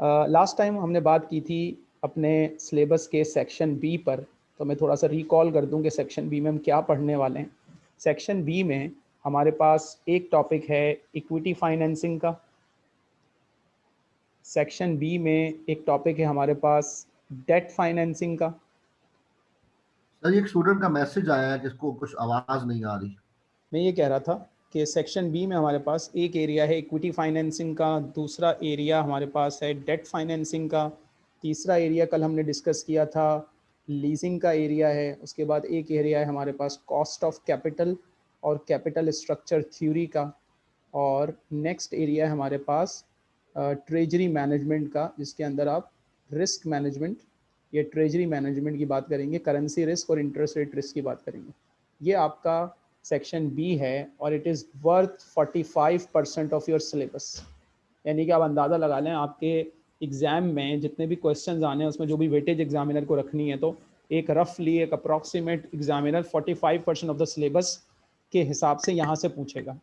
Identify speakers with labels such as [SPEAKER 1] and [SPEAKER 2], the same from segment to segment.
[SPEAKER 1] Last uh, time हमने बात की थी अपने सिलेबस के सेक्शन बी पर तो मैं थोड़ा सा रिकॉल कर दूँ कि सेक्शन बी में हम क्या पढ़ने वाले हैं। सेक्शन बी में हमारे पास एक टॉपिक है इक्विटी फाइनेंसिंग का। सेक्शन बी में एक टॉपिक है हमारे पास डेट फाइनेंसिंग का।
[SPEAKER 2] सर एक स्टूडेंट का मैसेज आया है जिसको कुछ आवाज़ नहीं आ रही।
[SPEAKER 1] मैं ये कह रहा था कि सेक्शन बी में हमारे पास एक एरिया है इक्विटी फाइनेंसिंग का, दूसरा एरिया हमारे पास है डेट फाइनेंसिंग का, तीसरा एरिया कल हमने डिस्कस किया था लीजिंग का एरिया है, उसके बाद एक एरिया है हमारे पास कॉस्ट ऑफ़ कैपिटल और कैपिटल स्ट्रक्चर थ्योरी का, और नेक्स्ट एरिया है हमारे पास ट्रेजरी मैनेजमेंट का, जिसके अंदर आप रिस्क मैनेजमेंट या ट्रेजरी मैनेजमेंट की बात करेंगे करेंसी रिस्क और इंटरेस्ट रेट रिस्क की बात करेंगे। ये आपका सेक्शन बी है और it is worth 45 percent of your syllabus यानी कि आप अंदाज़ा लगा लें, आपके एग्ज़ाम में जितने भी क्वेश्चंस आने हैं, उसमें जो भी वेटेज एग्जामिनर को रखनी है तो एक रफली एक approximate examiner 45 percent of the syllabus के हिसाब से यहाँ से पूछेगा।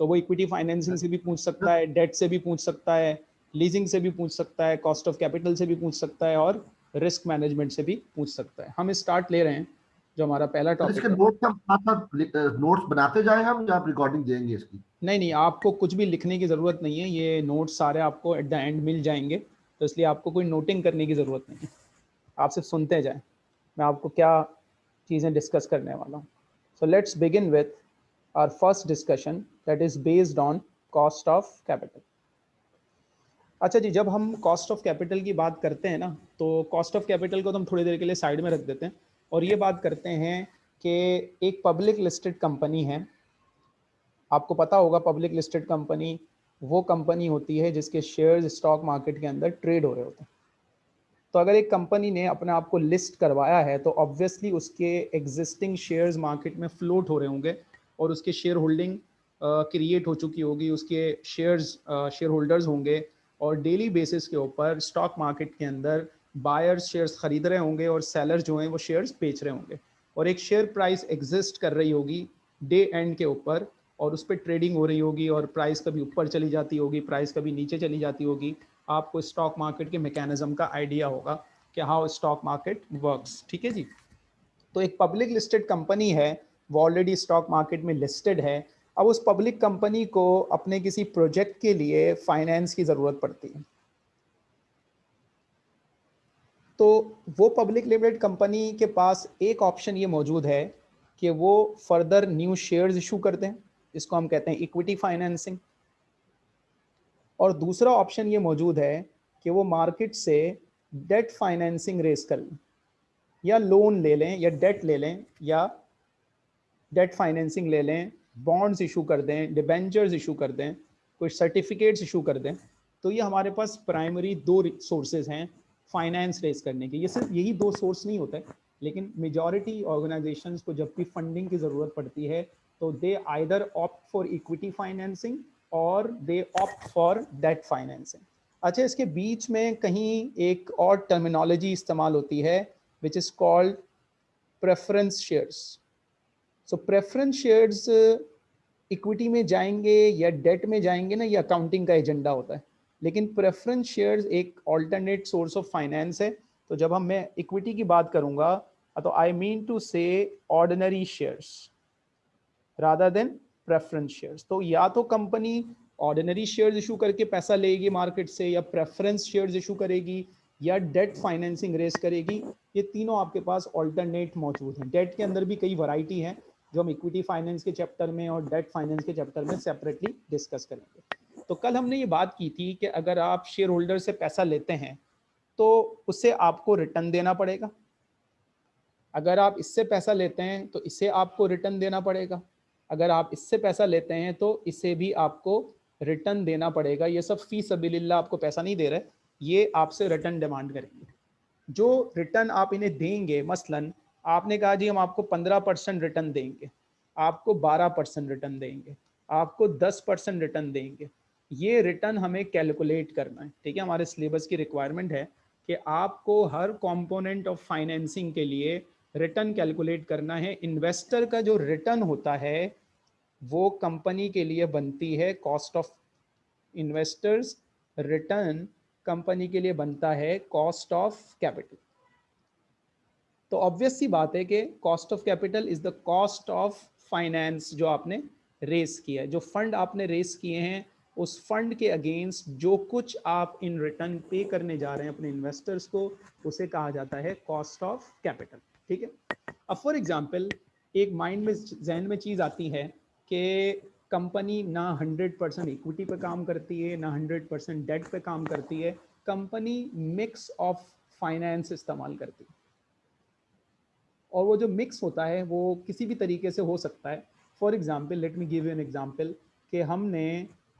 [SPEAKER 1] तो वो इक्विटी फाइनेंसिंग से भी पूछ सकता है डेट से भी पूछ सकता है लीजिंग से भी पूछ सकता है कॉस्ट ऑफ़ कैपिटल से भी पूछ सकता है और रिस्क मैनेजमेंट से भी पूछ सकता है। हम स्टार्ट ले रहे हैं। जो हमारा पहला टॉपिक
[SPEAKER 2] इसके नोट्स हम साथ नोट्स बनाते जाए हम या आप रिकॉर्डिंग देंगे इसकी?
[SPEAKER 1] नहीं नहीं आपको कुछ भी लिखने की ज़रूरत नहीं है। ये नोट्स सारे आपको एट द एंड मिल जाएँगे। तो इसलिए आपको कोई नोटिंग करने की ज़रूरत नहीं है। आप सिर्फ़ सुनते जाएँ। मैं आपको क्या चीज़ें डिस्कस करने वाला हूँ। So let's begin with our first discussion that is based on cost of capital अच्छा जी जब हम कॉस्ट ऑफ़ कैपिटल की बात करते हैं ना तो कॉस्ट ऑफ़ कैपिटल को तो हम थोड़ी देर के लिए साइड में रख देते हैं। और ये बात करते हैं कि एक पब्लिक लिस्टेड कंपनी है। आपको पता होगा पब्लिक लिस्टेड कंपनी वो कंपनी होती है जिसके शेयर्स स्टॉक मार्केट के अंदर ट्रेड हो रहे होते हैं। तो अगर एक कंपनी ने अपने आप को लिस्ट करवाया है तो ऑब्वियसली उसके एग्जिस्टिंग शेयर्स मार्केट में फ्लोट हो रहे होंगे और उसके शेयर होल्डिंग क्रिएट हो चुकी होगी, उसके शेयर्स शेयर होल्डर्स होंगे और डेली बेसिस के ऊपर स्टॉक मार्केट के अंदर बायर्स शेयर्स खरीद रहे होंगे और सेलर जो हैं वो शेयर्स बेच रहे होंगे। और एक शेयर प्राइस एग्जिस्ट कर रही होगी डे एंड के ऊपर और उस पर ट्रेडिंग हो रही होगी और प्राइस कभी ऊपर चली जाती होगी प्राइस कभी नीचे चली जाती होगी। आपको स्टॉक मार्केट के मैकेनिज्म का आइडिया होगा कि हाउ स्टॉक मार्केट वर्क्स ठीक है जी? तो एक पब्लिक लिस्टेड कंपनी है, वो ऑलरेडी स्टॉक मार्केट में लिस्टेड है। अब उस पब्लिक कंपनी को अपने किसी प्रोजेक्ट के लिए फाइनेंस की ज़रूरत पड़ती है। तो वो पब्लिक लिमिटेड कंपनी के पास एक ऑप्शन ये मौजूद है कि वो फर्दर न्यू शेयर्स इशू करते हैं इसको हम कहते हैं इक्विटी फाइनेंसिंग और दूसरा ऑप्शन ये मौजूद है कि वो मार्केट से डेट फाइनेंसिंग रेस कर लें, या लोन ले लें, या डेट ले लें, या डेट फाइनेंसिंग ले लें बॉन्ड्स इशू कर दें डिबेंचर्स इशू कर दें कुछ सर्टिफिकेट्स इशू कर दें। तो ये हमारे पास प्राइमरी दो सोर्सेज हैं फाइनेंस रेस करने के, ये सिर्फ़ यही दो सोर्स नहीं होता, लेकिन मेजॉरिटी ऑर्गेनाइजेशंस को जब भी फंडिंग की ज़रूरत पड़ती है तो they either opt for equity financing और they opt for debt financing अच्छा इसके बीच में कहीं एक और टर्मिनोलॉजी इस्तेमाल होती है which is called preference shares so preference shares equity में जाएँगे या डेट में जाएँगे ना, ये अकाउंटिंग का एजेंडा होता है। लेकिन प्रेफरेंस शेयर्स एक ऑल्टरनेट सोर्स ऑफ़ फाइनेंस है। तो जब हम मैं इक्विटी की बात करूँगा तो I mean to say ordinary shares rather than preference shares तो या तो कंपनी ऑर्डिनरी शेयर्स इशू करके पैसा लेगी मार्केट से, या प्रेफरेंस शेयर्स इशू करेगी, या डेट फाइनेंसिंग रेस करेगी, ये तीनों आपके पास ऑल्टरनेट मौजूद हैं। डेट के अंदर भी कई वैरायटी हैं, जो हम इक्विटी फाइनेंस के चैप्टर में और डेट फाइनेंस के चैप्टर में सेपरेटली डिस्कस करेंगे। तो कल हमने ये बात की थी कि अगर आप शेयर होल्डर से पैसा लेते हैं तो उससे आपको रिटर्न देना पड़ेगा। अगर आप इससे पैसा लेते हैं तो इसे आपको रिटर्न देना पड़ेगा। अगर आप इससे पैसा लेते हैं तो इसे भी आपको रिटर्न देना पड़ेगा। ये सब फ़ी सबील्ला आपको पैसा नहीं दे रहे, ये आपसे रिटर्न डिमांड करेंगे। जो रिटर्न आप इन्हें देंगे, मसलन, आपने कहा जी हम आपको पंद्रह परसेंट रिटर्न देंगे, आपको बारह परसेंट रिटर्न देंगे, आपको दस परसेंट रिटर्न देंगे। ये रिटर्न हमें कैलकुलेट करना है। ठीक है, हमारे सिलेबस की रिक्वायरमेंट है कि आपको हर कंपोनेंट ऑफ़ फाइनेंसिंग के लिए रिटर्न कैलकुलेट करना है। इन्वेस्टर का जो रिटर्न होता है, वो कंपनी के लिए बनती है। Cost of investors return company के लिए बनता है। कॉस्ट ऑफ़ कैपिटल तो ऑब्वियस सी बात है कि cost of capital is the cost of finance जो आपने रेस किया है। जो फंड आपने रेस किए हैं उस फंड के अगेंस्ट जो कुछ आप इन रिटर्न पे करने जा रहे हैं अपने इन्वेस्टर्स को, उसे कहा जाता है कॉस्ट ऑफ़ कैपिटल ठीक है? अब फॉर एग्जांपल एक माइंड में जहन में चीज़ आती है कि कंपनी ना 100 परसेंट इक्विटी पे काम करती है, ना 100 परसेंट डेट पे काम करती है कंपनी मिक्स ऑफ़ फाइनेंस इस्तेमाल करती है। और वो जो मिक्स होता है, वो किसी भी तरीके से हो सकता है। For example let me give you an example कि हमने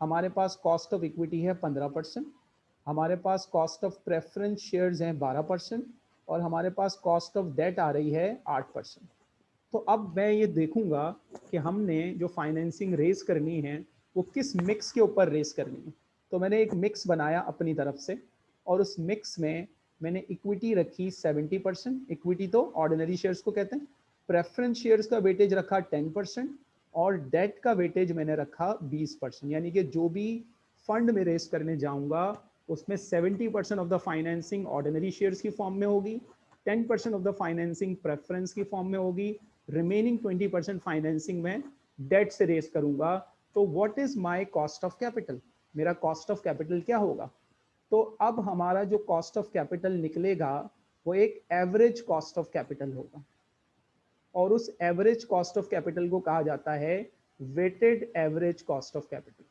[SPEAKER 1] हमारे पास कॉस्ट ऑफ़ इक्विटी है पंद्रह परसेंट, हमारे पास कॉस्ट ऑफ़ प्रेफरेंस शेयर्स हैं बारह परसेंट, और हमारे पास कॉस्ट ऑफ़ डेट आ रही है आठ परसेंट। तो अब मैं ये देखूँगा कि हमने जो फाइनेंसिंग रेस करनी है, वो किस मिक्स के ऊपर रेस करनी है। तो मैंने एक मिक्स बनाया अपनी तरफ़ से, और उस मिक्स में मैंने इक्विटी रखी 70 परसेंट। इक्विटी तो ऑर्डिनरी शेयर्स को कहते हैं प्रेफरेंस शेयर्स का वेटेज रखा 10 परसेंट और डेट का वेटेज मैंने रखा 20 परसेंट, यानी कि जो भी फंड में रेस करने जाऊँगा, उसमें 70 percent of the financing ordinary shares की फॉर्म में होगी 10 percent of the financing preference की फॉर्म में होगी रिमेनिंग 20 परसेंट फाइनेंसिंग में डेट से रेस करूँगा। तो what is my cost of capital मेरा कॉस्ट ऑफ़ कैपिटल क्या होगा? तो अब हमारा जो कॉस्ट ऑफ़ कैपिटल निकलेगा, वो एक एवरेज कॉस्ट ऑफ़ कैपिटल होगा। और उस एवरेज कॉस्ट ऑफ़ कैपिटल को कहा जाता है weighted average cost of capital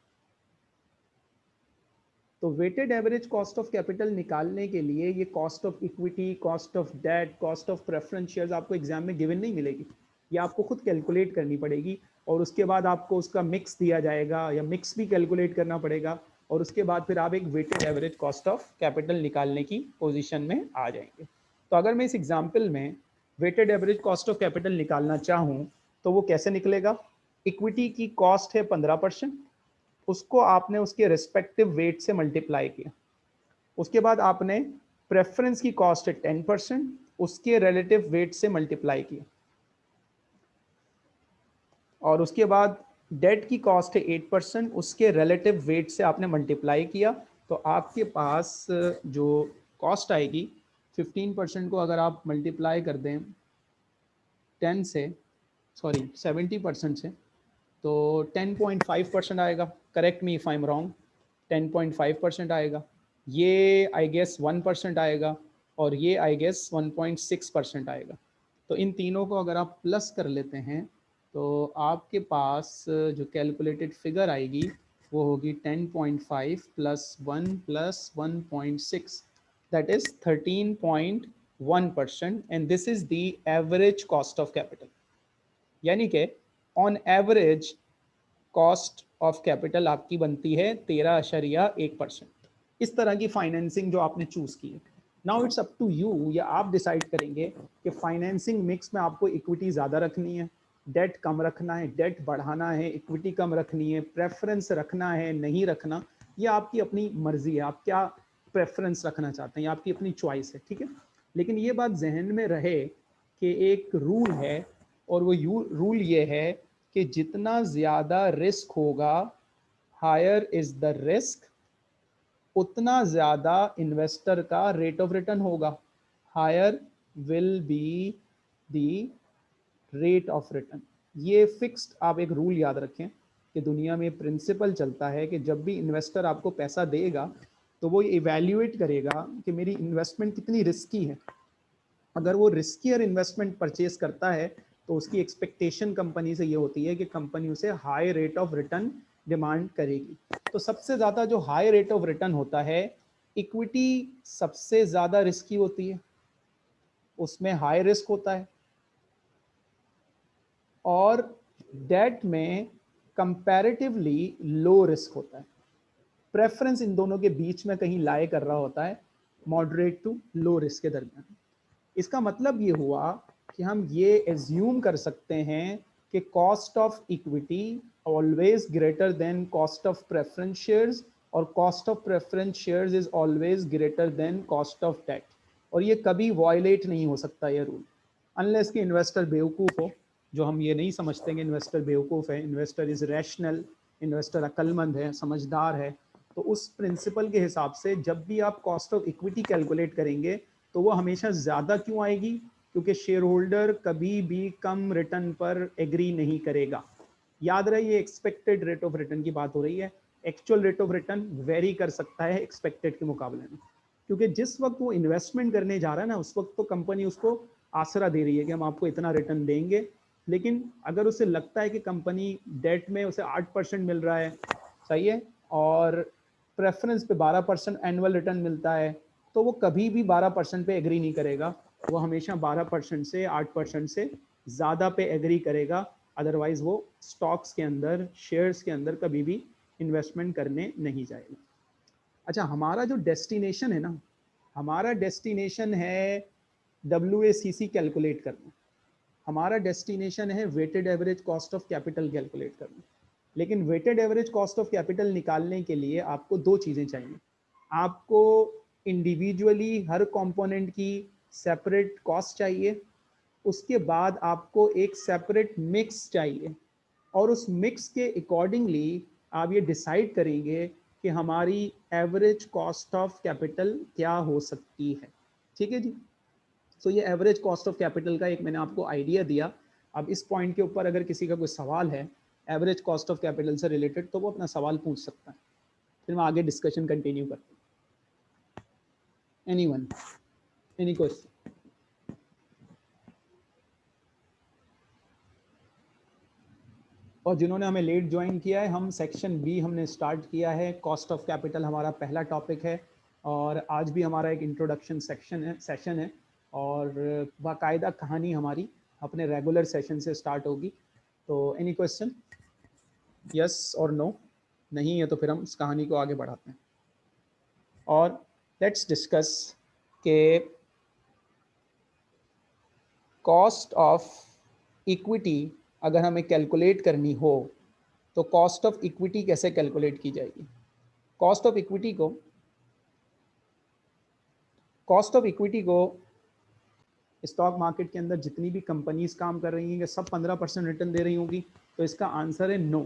[SPEAKER 1] तो weighted average cost of capital निकालने के लिए ये cost of equity cost of debt cost of preference shares आपको एग्ज़ाम में गिवन नहीं मिलेगी। ये आपको खुद कैलकुलेट करनी पड़ेगी और उसके बाद आपको उसका मिक्स दिया जाएगा या मिक्स भी कैलकुलेट करना पड़ेगा और उसके बाद फिर आप एक weighted average cost of capital निकालने की पोजीशन में आ जाएँगे। तो अगर मैं इस एग्ज़ाम्पल में weighted average cost of capital निकालना चाहूँ तो वो कैसे निकलेगा? इक्विटी की कॉस्ट है पंद्रह परसेंट। उसको आपने उसके रिस्पेक्टिव वेट से मल्टीप्लाई किया। उसके बाद आपने प्रेफरेंस की कॉस्ट है टेन परसेंट। उसके रिलेटिव वेट से मल्टीप्लाई किया। और उसके बाद डेट की कॉस्ट है एट परसेंट। उसके रिलेटिव वेट से आपने मल्टीप्लाई किया। तो आपके पास जो कॉस्ट आएगी फिफ्टीन परसेंट को अगर आप मल्टीप्लाई कर दें टेन से सॉरी सेवेंटी परसेंट से तो टेन पॉइंट फाइव परसेंट आएगा। Correct me if I am wrong ten point five percent आएगा। ये आई गेस वन परसेंट आएगा और ये I guess one point six percent आएगा। तो इन तीनों को अगर आप प्लस कर लेते हैं तो आपके पास जो कैलकुलेटेड फिगर आएगी, वो होगी 10.5 plus one plus one point six that is 13.1 percent and this is the average cost of capital यानी कि on average cost of capital आपकी बनती है तेरह अशरिया एक परसेंट। इस तरह की फाइनेंसिंग जो आपने चूज़ की है। Now it's up to you या आप डिसाइड करेंगे कि फाइनेंसिंग मिक्स में आपको इक्विटी ज़्यादा रखनी है डेट कम रखना है डेट बढ़ाना है इक्विटी कम रखनी है प्रेफरेंस रखना है, नहीं रखना, ये आपकी अपनी मर्ज़ी है। आप क्या प्रेफरेंस रखना चाहते हैं आपकी अपनी चॉइस है, ठीक है? लेकिन ये बात जहन में रहे कि एक रूल है और वो यू रूल ये है कि जितना ज़्यादा रिस्क होगा हायर इज़ द रिस्क उतना ज़्यादा इन्वेस्टर का रेट ऑफ़ रिटर्न होगा higher will be the rate of return ये फिक्स्ड आप एक रूल याद रखें कि दुनिया में प्रिंसिपल चलता है कि जब भी इन्वेस्टर आपको पैसा देगा तो वो इवेल्यूएट करेगा कि मेरी इन्वेस्टमेंट कितनी रिस्की है। अगर वो रिस्कियर इन्वेस्टमेंट परचेज करता है तो उसकी एक्सपेक्टेशन कंपनी से ये होती है कि कंपनी उसे high rate of return demand करेगी। तो सबसे ज़्यादा जो हाई रेट ऑफ़ रिटर्न होता है इक्विटी सबसे ज़्यादा रिस्की होती है। उसमें हाई रिस्क होता है। और डेट में कंपैरेटिवली लो रिस्क होता है। प्रेफरेंस इन दोनों के बीच में कहीं लाए कर रहा होता है मॉडरेट टू लो रिस्क के दरमियान। इसका मतलब ये हुआ कि हम ये एज्यूम कर सकते हैं कि cost of equity always greater than cost of preference shares और cost of preference shares is always greater than cost of debt और ये कभी वॉयलेट नहीं हो सकता ये रूल अनलेस कि इन्वेस्टर बेवकूफ़ हो, जो हम ये नहीं समझते कि इन्वेस्टर बेवकूफ़ है इन्वेस्टर इज़ रैशनल इन्वेस्टर अक्लमंद है, समझदार है तो उस प्रिंसिपल के हिसाब से जब भी आप कॉस्ट ऑफ़ इक्विटी कैलकुलेट करेंगे तो वो हमेशा ज़्यादा क्यों आएगी? क्योंकि शेयर होल्डर कभी भी कम रिटर्न पर एग्री नहीं करेगा। याद रहे ये एक्सपेक्टेड रेट ऑफ़ रिटर्न की बात हो रही है। Actual rate of return vary कर सकता है एक्सपेक्टेड के मुकाबले में। क्योंकि जिस वक्त वो इन्वेस्टमेंट करने जा रहा है ना, उस वक्त तो कंपनी उसको आसरा दे रही है कि हम आपको इतना रिटर्न देंगे। लेकिन अगर उसे लगता है कि कंपनी डेट में उसे आठ परसेंट मिल रहा है, सही है? और प्रेफरेंस पे बारह परसेंट एनुअल रिटर्न मिलता है तो वो कभी भी बारह परसेंट पे एग्री नहीं करेगा। वो हमेशा बारह परसेंट से आठ परसेंट से ज़्यादा पे एग्री करेगा। अदरवाइज़ वो स्टॉक्स के अंदर शेयर्स के अंदर कभी भी इन्वेस्टमेंट करने नहीं जाएगा। अच्छा हमारा जो डेस्टिनेशन है ना, हमारा डेस्टिनेशन है डब्ल्यूएसीसी कैलकुलेट करना। हमारा डेस्टिनेशन है weighted average cost of capital calculate करना। लेकिन weighted average cost of capital निकालने के लिए आपको दो चीज़ें चाहिए। आपको इंडिविजुअली हर कंपोनेंट की सेपरेट कॉस्ट चाहिए उसके बाद आपको एक सेपरेट मिक्स चाहिए और उस मिक्स के अकॉर्डिंगली आप ये डिसाइड करेंगे कि हमारी एवरेज कॉस्ट ऑफ़ कैपिटल क्या हो सकती है। ठीक है जी? सो so, ये एवरेज कॉस्ट ऑफ़ कैपिटल का एक मैंने आपको आइडिया दिया। अब इस पॉइंट के ऊपर अगर किसी का कोई सवाल है एवरेज कॉस्ट ऑफ़ कैपिटल से रिलेटेड तो वो अपना सवाल पूछ सकता है। फिर मैं आगे डिस्कशन कंटिन्यू करता हूँ। एनी वन एनी क्वेश्चन और जिन्होंने हमें लेट ज्वाइन किया है, हम सेक्शन बी हमने स्टार्ट किया है। कॉस्ट ऑफ़ कैपिटल हमारा पहला टॉपिक है और आज भी हमारा एक इंट्रोडक्शन सेक्शन है सेशन है और बाकायदा कहानी हमारी अपने रेगुलर सेशन से स्टार्ट होगी। तो एनी क्वेश्चन यस और नो नहीं है तो फिर हम इस कहानी को आगे बढ़ाते हैं। और लेट्स डिस्कस के कॉस्ट ऑफ़ इक्विटी अगर हमें कैलकुलेट करनी हो तो कॉस्ट ऑफ़ इक्विटी कैसे कैलकुलेट की जाएगी? कॉस्ट ऑफ़ इक्विटी को कॉस्ट ऑफ़ इक्विटी को स्टॉक मार्केट के अंदर जितनी भी कंपनीज़ काम कर रही हैं सब पंद्रह परसेंट रिटर्न दे रही होंगी तो इसका आंसर है नो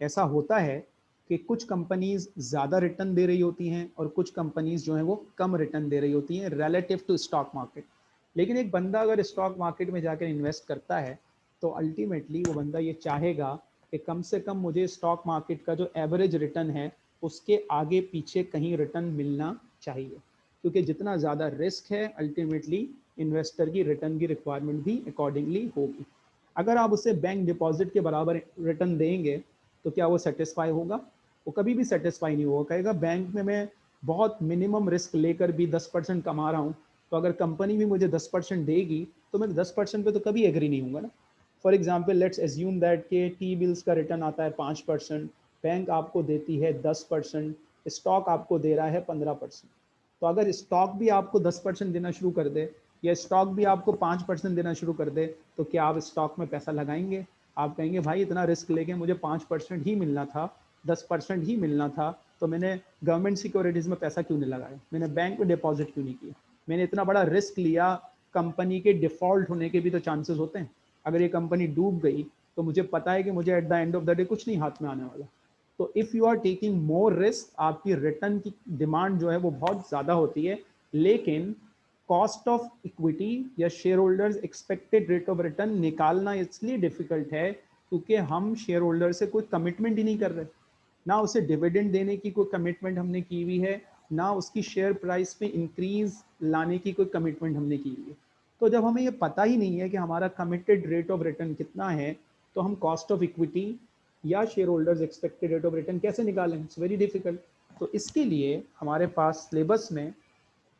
[SPEAKER 1] ऐसा होता है कि कुछ कंपनीज़ ज़्यादा रिटर्न दे रही होती हैं और कुछ कंपनीज़ जो हैं वो कम रिटर्न दे रही होती हैं रिलेटिव टू स्टॉक मार्केट लेकिन एक बंदा अगर स्टॉक मार्केट में जाकर इन्वेस्ट करता है तो अल्टीमेटली वो बंदा ये चाहेगा कि कम से कम मुझे स्टॉक मार्केट का जो एवरेज रिटर्न है, उसके आगे पीछे कहीं रिटर्न मिलना चाहिए। क्योंकि जितना ज़्यादा रिस्क है अल्टीमेटली इन्वेस्टर की रिटर्न की रिक्वायरमेंट भी अकॉर्डिंगली होगी। अगर आप उसे बैंक डिपॉजिट के बराबर रिटर्न देंगे तो क्या वो सेटिस्फाई होगा? वो कभी भी सेटिस्फाई नहीं होगा। कहेगा, बैंक में मैं बहुत मिनिमम रिस्क लेकर भी दस परसेंट कमा रहा हूँ तो अगर कंपनी भी मुझे दस परसेंट देगी तो मैं दस परसेंट पर तो कभी एग्री नहीं हूँ ना। For example let's assume that के टी बिल्स का रिटर्न आता है पाँच परसेंट बैंक आपको देती है दस परसेंट स्टॉक आपको दे रहा है पंद्रह परसेंट। तो अगर स्टॉक भी आपको दस परसेंट देना शुरू कर दे, या स्टॉक भी आपको पाँच परसेंट देना शुरू कर दे तो क्या आप स्टॉक में पैसा लगाएँगे? आप कहेंगे, भाई, इतना रिस्क लेके मुझे पाँच परसेंट ही मिलना था, दस परसेंट ही मिलना था तो मैंने गवर्नमेंट सिक्योरिटीज़ में पैसा क्यों नहीं लगाया? मैंने बैंक में डिपॉजिट क्यों नहीं किया? मैंने इतना बड़ा रिस्क लिया कंपनी के डिफ़ॉल्ट होने के भी तो चांसेस होते हैं। अगर ये कंपनी डूब गई तो मुझे पता है कि मुझे at the end of the day कुछ नहीं हाथ में आने वाला। तो if you are taking more risk आपकी रिटर्न की डिमांड जो है वो बहुत ज़्यादा होती है, लेकिन कॉस्ट ऑफ़ इक्विटी या shareholders expected rate of return निकालना इसलिए डिफ़िकल्ट है क्योंकि हम शेयर होल्डर से कोई कमिटमेंट ही नहीं कर रहे। ना उसे डिविडेंड देने की कोई कमिटमेंट हमने की हुई है, ना उसकी शेयर प्राइस में इंक्रीज लाने की कोई कमिटमेंट हमने की हुई है। तो जब हमें ये पता ही नहीं है कि हमारा कमिटेड रेट ऑफ़ रिटर्न कितना है तो हम कॉस्ट ऑफ़ इक्विटी या shareholders expected rate of return कैसे निकालें? इट्स वेरी डिफ़िकल्ट तो इसके लिए हमारे पास सिलेबस में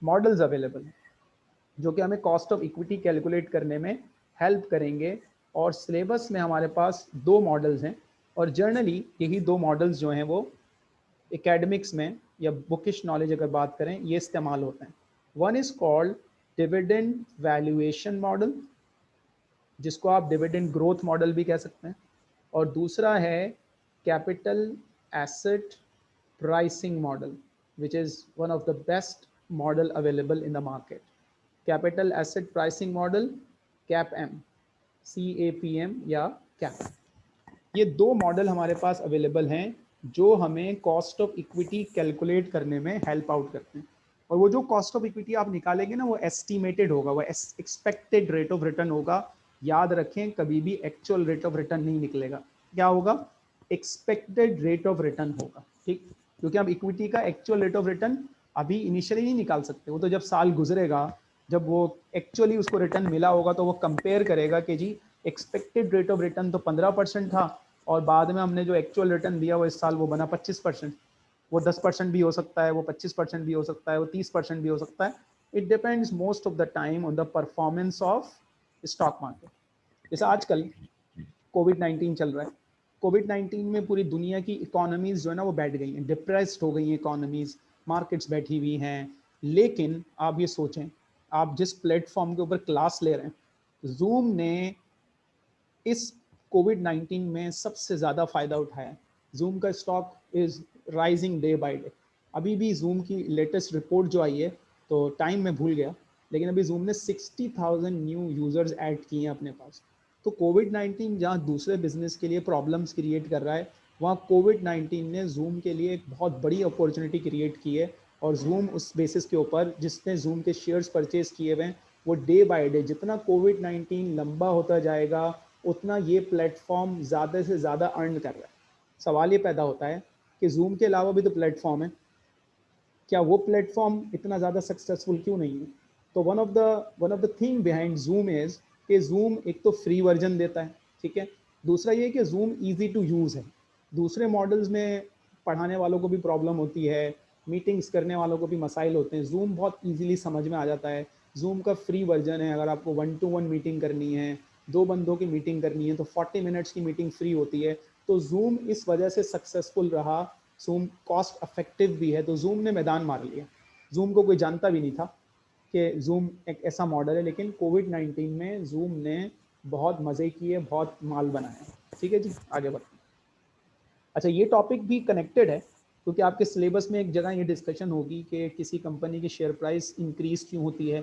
[SPEAKER 1] मॉडल्स अवेलेबल हैं। जो कि हमें कॉस्ट ऑफ़ इक्विटी कैलकुलेट करने में हेल्प करेंगे और सिलेबस में हमारे पास दो मॉडल्स हैं और जर्नली यही दो मॉडल्स जो हैं वो एकेडमिक्स में या बुकिश नॉलेज अगर बात करें, ये इस्तेमाल होते हैं। One is called dividend valuation model जिसको आप डिविडेंड ग्रोथ मॉडल भी कह सकते हैं। और दूसरा है capital asset pricing model which is one of the best model available in the market capital asset pricing model, CAPM C A P M या कैप। ये दो मॉडल हमारे पास अवेलेबल हैं जो हमें कॉस्ट ऑफ़ इक्विटी कैलकुलेट करने में help out करते हैं। और वो जो कॉस्ट ऑफ़ इक्विटी आप निकालेंगे ना, वो एस्टिमेटेड होगा, वो एक्सपेक्टेड रेट ऑफ़ रिटर्न होगा। याद रखें, कभी भी एक्चुअल रेट ऑफ़ रिटर्न नहीं निकलेगा। क्या होगा? एक्सपेक्टेड रेट ऑफ़ रिटर्न होगा, ठीक? क्योंकि हम इक्विटी का एक्चुअल रेट ऑफ़ रिटर्न अभी इनिशियली नहीं निकाल सकते। वो तो जब साल गुजरेगा जब वो एक्चुअली उसको रिटर्न मिला होगा तो वो कंपेयर करेगा कि जी एक्सपेक्टेड रेट ऑफ़ रिटर्न तो पंद्रह परसेंट था और बाद में हमने जो एक्चुअल रिटर्न दिया वो इस साल वो बना पच्चीस परसेंट। वो दस परसेंट भी हो सकता है, वो पच्चीस परसेंट भी हो सकता है, वो तीस परसेंट भी हो सकता है। It depends most of the time on the performance of stock market जैसे आजकल कोविड नाइन्टीन चल रहा है। कोविड नाइन्टीन में पूरी दुनिया की इकोनॉमीज जो है ना वो बैठ गई हैं। डिप्रेस्ड हो गई हैं इकोनॉमीज मार्केट्स बैठी हुई हैं। लेकिन आप ये सोचें आप जिस प्लेटफॉर्म के ऊपर क्लास ले रहे हैं जूम ने इस कोविड नाइन्टीन में सबसे ज़्यादा फ़ायदा उठाया। जूम का stock is rising day by day अभी भी जूम की लेटेस्ट रिपोर्ट जो आई है तो टाइम में भूल गया, लेकिन अभी जूम ने sixty thousand new users add किए हैं अपने पास। तो कोविड नाइन्टीन जहाँ दूसरे बिज़नेस के लिए प्रॉब्लम्स क्रिएट कर रहा है, वहाँ कोविड नाइन्टीन ने जूम के लिए एक बहुत बड़ी अपॉर्चुनिटी क्रिएट की है और जूम उस बेसिस के ऊपर जिसने जूम के शेयर्स परचेज किए हुए हैं, वो डे बाय डे जितना कोविड नाइन्टीन लंबा होता जाएगा, उतना ये प्लेटफॉर्म ज़्यादा से ज़्यादा अर्न कर रहा है। सवाल ये पैदा होता है कि जूम के अलावा भी तो प्लेटफॉर्म है। क्या वो प्लेटफॉर्म इतना ज़्यादा सक्सेसफुल क्यों नहीं है? तो one of the one of the thing behind Zoom is कि जूम एक तो फ्री वर्जन देता है, ठीक है? दूसरा ये कि जूम ईजी टू यूज़ है। दूसरे मॉडल्स में पढ़ाने वालों को भी प्रॉब्लम होती है मीटिंग्स करने वालों को भी मसाइल होते हैं। जूम बहुत इजीली समझ में आ जाता है। जूम का फ्री वर्जन है। अगर आपको वन टू वन मीटिंग करनी है, दो बंदों की मीटिंग करनी है तो 40 मिनट्स की मीटिंग फ्री होती है। तो जूम इस वजह से सक्सेसफुल रहा। जूम कॉस्ट अफेक्टिव भी है। तो जूम ने मैदान मार लिया। जूम को कोई जानता भी नहीं था कि जूम एक ऐसा मॉडल है, लेकिन कोविड नाइन्टीन में जूम ने बहुत मज़े किए, बहुत माल बनाया ठीक है जी? आगे बढ़ते अच्छा ये टॉपिक भी कनेक्टेड है। क्योंकि आपके सिलेबस में एक जगह ये डिस्कशन होगी कि किसी कंपनी की शेयर प्राइस इंक्रीज क्यों होती है,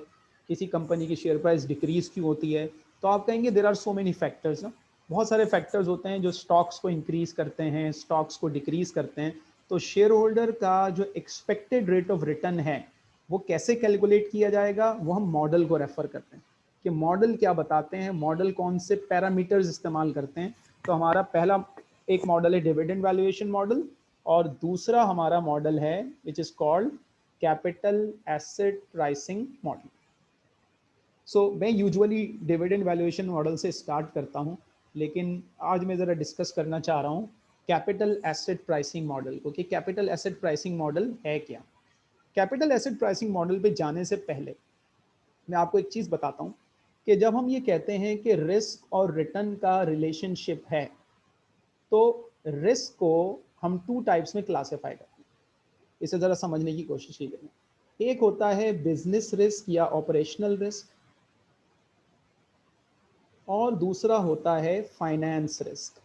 [SPEAKER 1] किसी कंपनी की शेयर प्राइस डिक्रीज क्यों होती है। तो आप कहेंगे there are so many factors ना। बहुत सारे फैक्टर्स होते हैं जो स्टॉक्स को इंक्रीज करते हैं स्टॉक्स को डिक्रीज करते हैं। तो शेयर होल्डर का जो एक्सपेक्टेड रेट ऑफ़ रिटर्न है, वो कैसे कैलकुलेट किया जाएगा, वो हम मॉडल को रेफर करते हैं। कि मॉडल क्या बताते हैं मॉडल कौन से पैरामीटर्स इस्तेमाल करते हैं। तो हमारा पहला एक मॉडल है डिविडेंड वैल्यूएशन मॉडल और दूसरा हमारा मॉडल है which is called capital asset pricing model so मैं यूजुअली डिविडेंड वैल्यूएशन मॉडल से स्टार्ट करता हूँ, लेकिन आज मैं ज़रा डिस्कस करना चाह रहा हूँ कैपिटल एसेट प्राइसिंग मॉडल को कि कैपिटल एसेट प्राइसिंग मॉडल है क्या? कैपिटल एसेट प्राइसिंग मॉडल पे जाने से पहले मैं आपको एक चीज़ बताता हूँ कि जब हम ये कहते हैं कि रिस्क और रिटर्न का रिलेशनशिप है तो रिस्क को हम टू टाइप्स में क्लासीफाई करते हैं। इसे ज़रा समझने की कोशिश कीजिए। एक होता है बिज़नेस रिस्क या ऑपरेशनल रिस्क और दूसरा होता है फाइनेंस रिस्क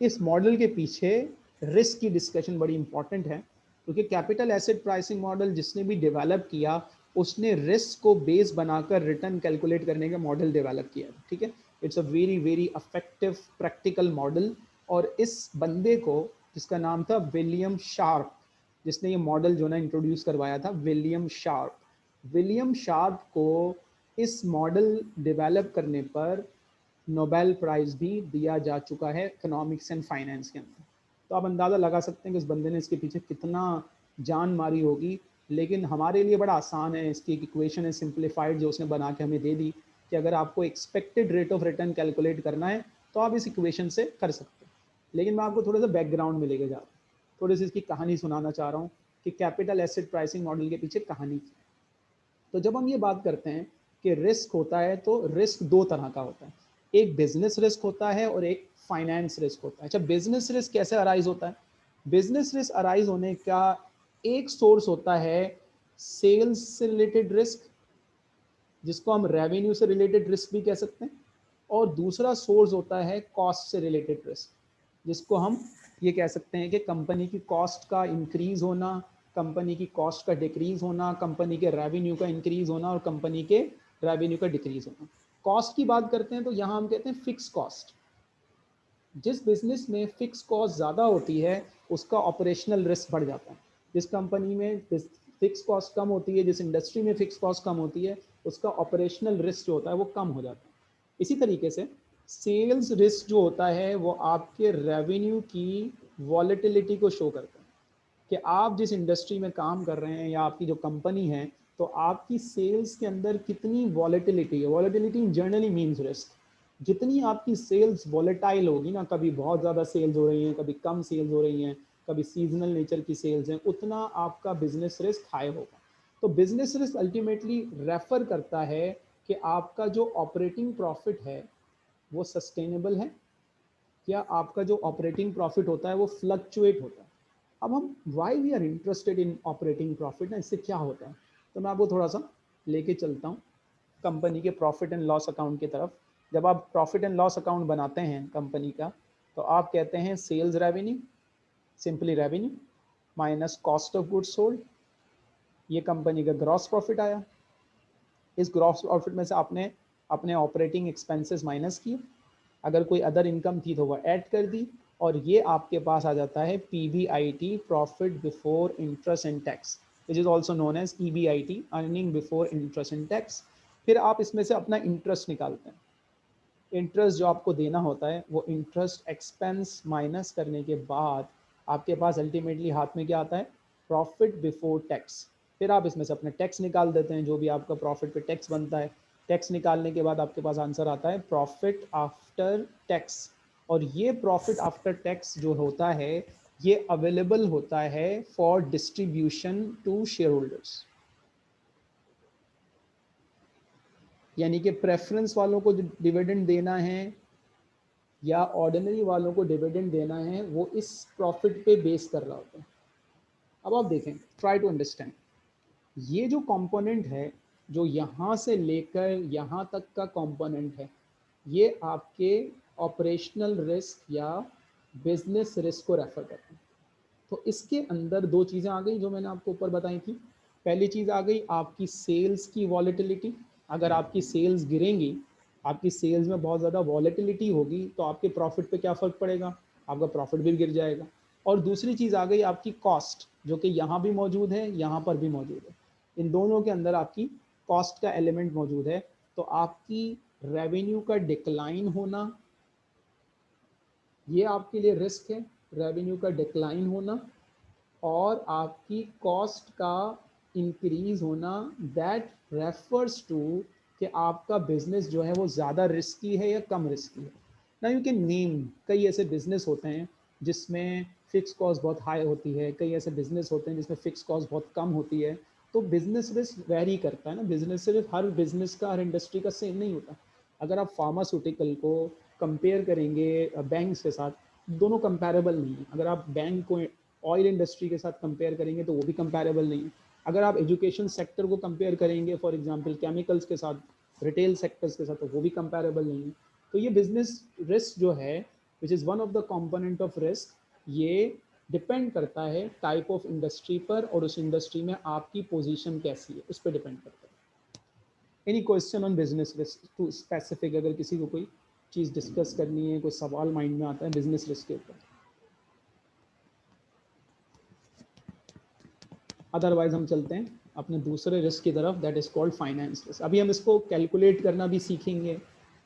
[SPEAKER 1] इस मॉडल के पीछे रिस्क की डिस्कशन बड़ी इंपॉर्टेंट है, क्योंकि कैपिटल एसेट प्राइसिंग मॉडल जिसने भी डेवलप किया, उसने रिस्क को बेस बनाकर रिटर्न कैलकुलेट करने का मॉडल डेवलप किया, ठीक है? It's a very very effective practical model और इस बंदे को, जिसका नाम था विलियम शार्प जिसने ये मॉडल जो ना इंट्रोड्यूस करवाया था विलियम शार्प विलियम शार्प को इस मॉडल डेवलप करने पर नोबेल प्राइज़ भी दिया जा चुका है इकोनॉमिक्स एंड फाइनेंस के अंदर। तो आप अंदाज़ा लगा सकते हैं कि उस बंदे ने इसके पीछे कितना जान मारी होगी, लेकिन हमारे लिए बड़ा आसान है, इसकी एक इक्वेशन है सिंप्लीफाइड जो उसने बना के हमें दे दी। कि अगर आपको expected rate of return calculate करना है तो आप इस इक्वेशन से कर सकते हैं। लेकिन मैं आपको थोड़ा सा बैकग्राउंड में लेके जा रहा हूँ। थोड़ी सी इसकी कहानी सुनाना चाह रहा हूँ कि कैपिटल एसेट प्राइसिंग मॉडल के पीछे कहानी क्या है। तो जब हम ये बात करते हैं कि रिस्क होता है तो रिस्क दो तरह का होता है। एक बिज़नेस रिस्क होता है और एक फाइनेंस रिस्क होता है। अच्छा बिज़नेस रिस्क कैसे अराइज होता है? बिज़नेस रिस्क अराइज होने का एक सोर्स होता है सेल्स से रिलेटेड रिस्क जिसको हम रेवेन्यू से रिलेटेड रिस्क भी कह सकते हैं, और दूसरा सोर्स होता है कॉस्ट से रिलेटेड रिस्क जिसको हम ये कह सकते हैं कि कंपनी की कॉस्ट का इंक्रीज होना कंपनी की कॉस्ट का डिक्रीज होना कंपनी के रेवेन्यू का इंक्रीज होना, और कंपनी के रेवेन्यू का डिक्रीज होना। कॉस्ट की बात करते हैं तो यहाँ हम कहते हैं फिक्स कॉस्ट जिस बिज़नेस में फिक्स कॉस्ट ज़्यादा होती है, उसका ऑपरेशनल रिस्क बढ़ जाता है। जिस कंपनी में फिक्स कॉस्ट कम होती है, जिस इंडस्ट्री में फिक्स कॉस्ट कम होती है उसका ऑपरेशनल रिस्क जो होता है वो कम हो जाता है। इसी तरीके से सेल्स रिस्क जो होता है वो आपके रेवेन्यू की वॉलेटिलिटी को शो करता है। कि आप जिस इंडस्ट्री में काम कर रहे हैं या आपकी जो कंपनी है तो आपकी सेल्स के अंदर कितनी वॉलेटिलिटी है। वॉलेटिलिटी जनरली मीन्स रिस्क जितनी आपकी सेल्स वॉलेटाइल होगी ना, कभी बहुत ज़्यादा सेल्स हो रही हैं, कभी कम सेल्स हो रही हैं, कभी सीजनल नेचर की सेल्स हैं, उतना आपका बिज़नेस रिस्क हाई होगा। तो बिज़नेस रिस्क अल्टीमेटली रेफर करता है कि आपका जो ऑपरेटिंग प्रॉफिट है, वो सस्टेनेबल है? या आपका जो ऑपरेटिंग प्रॉफिट होता है, वो फ्लक्चुएट होता है? अब हम why we are interested in operating profit ना, इससे क्या होता है? तो मैं आपको थोड़ा सा लेके चलता हूँ कंपनी के प्रॉफिट एंड लॉस अकाउंट की तरफ़। जब आप प्रॉफिट एंड लॉस अकाउंट बनाते हैं कंपनी का तो आप कहते हैं sales revenue simply revenue minus cost of goods sold ये कंपनी का ग्रॉस प्रॉफिट आया। इस ग्रॉस प्रॉफिट में से आपने अपने ऑपरेटिंग एक्सपेंसेस माइनस किए। अगर कोई अदर इनकम थी तो वह ऐड कर दी और ये आपके पास आ जाता है P I T profit before interest and tax which is also known as E B I T earning before interest and tax फिर आप इसमें से अपना इंटरेस्ट निकालते हैं। इंटरेस्ट जो आपको देना होता है, वो इंटरेस्ट एक्सपेंस माइनस करने के बाद आपके पास अल्टीमेटली हाथ में क्या आता है? प्रॉफिट बिफोर टैक्स फिर आप इसमें से अपने टैक्स निकाल देते हैं, जो भी आपका प्रॉफिट पे टैक्स बनता है। टैक्स निकालने के बाद आपके पास आंसर आता है प्रॉफिट आफ्टर टैक्स और ये प्रॉफिट आफ्टर टैक्स जो होता है, ये अवेलेबल होता है for distribution to shareholders यानी कि प्रेफरेंस वालों को डिविडेंड देना है या ऑर्डिनरी वालों को डिविडेंड देना है, वो इस प्रॉफिट पे बेस कर रहा होता है। अब आप देखें ट्राई टू अंडरस्टैंड ये जो कंपोनेंट है, जो यहाँ से लेकर यहाँ तक का कंपोनेंट है, ये आपके ऑपरेशनल रिस्क या बिज़नेस रिस्क को रेफर करते हैं। तो इसके अंदर दो चीज़ें आ गई जो मैंने आपको ऊपर बताई थी। पहली चीज़ आ गई आपकी सेल्स की वॉलेटिलिटी अगर आपकी सेल्स गिरेंगी, आपकी सेल्स में बहुत ज़्यादा वॉलेटिलिटी होगी तो आपके प्रॉफिट पे क्या फ़र्क पड़ेगा? आपका प्रॉफिट भी गिर जाएगा। और दूसरी चीज़ आ गई आपकी कॉस्ट जो कि यहाँ भी मौजूद है, यहाँ पर भी मौजूद है। इन दोनों के अंदर आपकी कॉस्ट का एलिमेंट मौजूद है। तो आपकी रेवेन्यू का डिक्लाइन होना, ये आपके लिए रिस्क है। रेवेन्यू का डिक्लाइन होना और आपकी कॉस्ट का इंक्रीज होना दैट रेफर्स टू कि आपका बिज़नेस जो है वो ज़्यादा रिस्की है या कम रिस्की है। ना यू कैन नेम कई ऐसे बिज़नेस होते हैं जिसमें फ़िक्स कॉस्ट बहुत हाई होती है, कई ऐसे बिज़नेस होते हैं जिसमें फ़िक्स कॉस्ट बहुत कम होती है। तो बिज़नेस रिस्क वेरी करता है ना। बिज़नेस सिर्फ़ हर बिज़नेस का, हर इंडस्ट्री का सेम नहीं होता। अगर आप फार्मास्यूटिकल को कंपेयर करेंगे बैंक्स के साथ, दोनों कंपेरेबल नहीं है। अगर आप बैंक को ऑयल इंडस्ट्री के साथ कंपेयर करेंगे तो वो भी कंपेरेबल नहीं है। अगर आप एजुकेशन सेक्टर को कंपेयर करेंगे फॉर एग्जांपल केमिकल्स के साथ रिटेल सेक्टर्स के साथ तो वो भी कंपेरेबल नहीं है। तो ये बिज़नेस रिस्क जो है which is one of the component of risk ये डिपेंड करता है टाइप ऑफ़ इंडस्ट्री पर और उस इंडस्ट्री में आपकी पोजीशन कैसी है, उस पर डिपेंड करता है। Any question on business risk to specific अगर किसी को कोई चीज़ डिस्कस करनी है, कोई सवाल माइंड में आता है बिज़नेस रिस्क के ऊपर। अदरवाइज़ हम चलते हैं अपने दूसरे रिस्क की तरफ़ that is called finance risk अभी हम इसको कैलकुलेट करना भी सीखेंगे।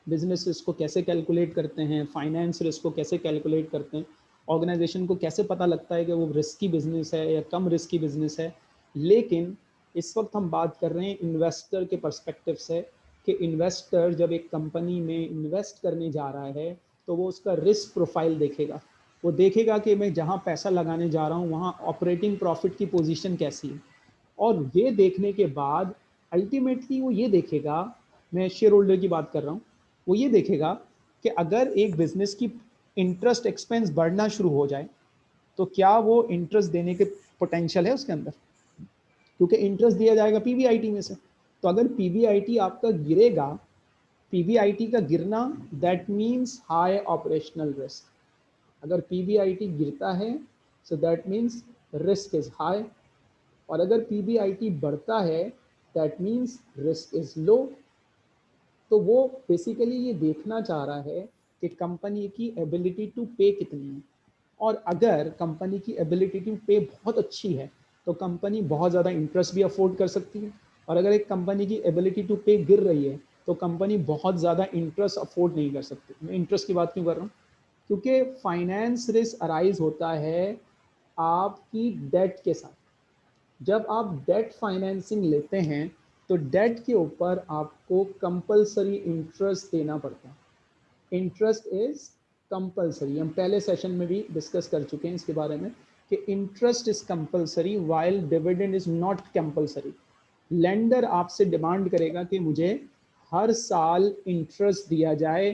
[SPEAKER 1] बिज़नेस रिस्क को कैसे कैलकुलेट करते हैं? फाइनेंस रिस्क को कैसे कैलकुलेट करते हैं? ऑर्गेनाइजेशन को कैसे पता लगता है कि वो रिस्की बिज़नेस है या कम रिस्की बिज़नेस है? लेकिन इस वक्त हम बात कर रहे हैं इन्वेस्टर के परस्पेक्टिव से कि इन्वेस्टर जब एक कंपनी में इन्वेस्ट करने जा रहा है तो वो उसका रिस्क प्रोफ़ाइल देखेगा। वो देखेगा कि मैं जहाँ पैसा लगाने जा रहा हूँ, वहाँ ऑपरेटिंग प्रॉफिट की पोजीशन कैसी है। और ये देखने के बाद अल्टीमेटली वो ये देखेगा, मैं शेयर होल्डर की बात कर रहा हूँ, वो ये देखेगा कि अगर एक बिज़नेस की इंटरेस्ट एक्सपेंस बढ़ना शुरू हो जाए तो क्या वो इंटरेस्ट देने के पोटेंशियल है उसके अंदर? क्योंकि इंटरेस्ट दिया जाएगा पीवीआईटी में से। तो अगर पीवीआईटी आपका गिरेगा पीवीआईटी का गिरना that means high operational risk अगर पीवीआईटी गिरता है so that means risk is high और अगर पीवीआईटी बढ़ता है that means risk is low तो वो बेसिकली ये देखना चाह रहा है कि कंपनी की एबिलिटी टू पे कितनी है। और अगर कंपनी की एबिलिटी टू पे बहुत अच्छी है तो कंपनी बहुत ज़्यादा इंटरेस्ट भी अफोर्ड कर सकती है। और अगर एक कंपनी की एबिलिटी टू पे गिर रही है तो कंपनी बहुत ज़्यादा इंटरेस्ट अफोर्ड नहीं कर सकती। मैं इंटरेस्ट की बात क्यों कर रहा हूँ? क्योंकि फाइनेंस रिस्क अराइज होता है आपकी डेट के साथ। जब आप डेट फाइनेंसिंग लेते हैं तो डेट के ऊपर आपको कंपलसरी इंटरेस्ट देना पड़ता है। इंटरेस्ट इज़ कंपलसरी हम पहले सेशन में भी डिस्कस कर चुके हैं इसके बारे में कि interest is compulsory while dividend is not compulsory lender आपसे डिमांड करेगा कि मुझे हर साल इंटरेस्ट दिया जाए।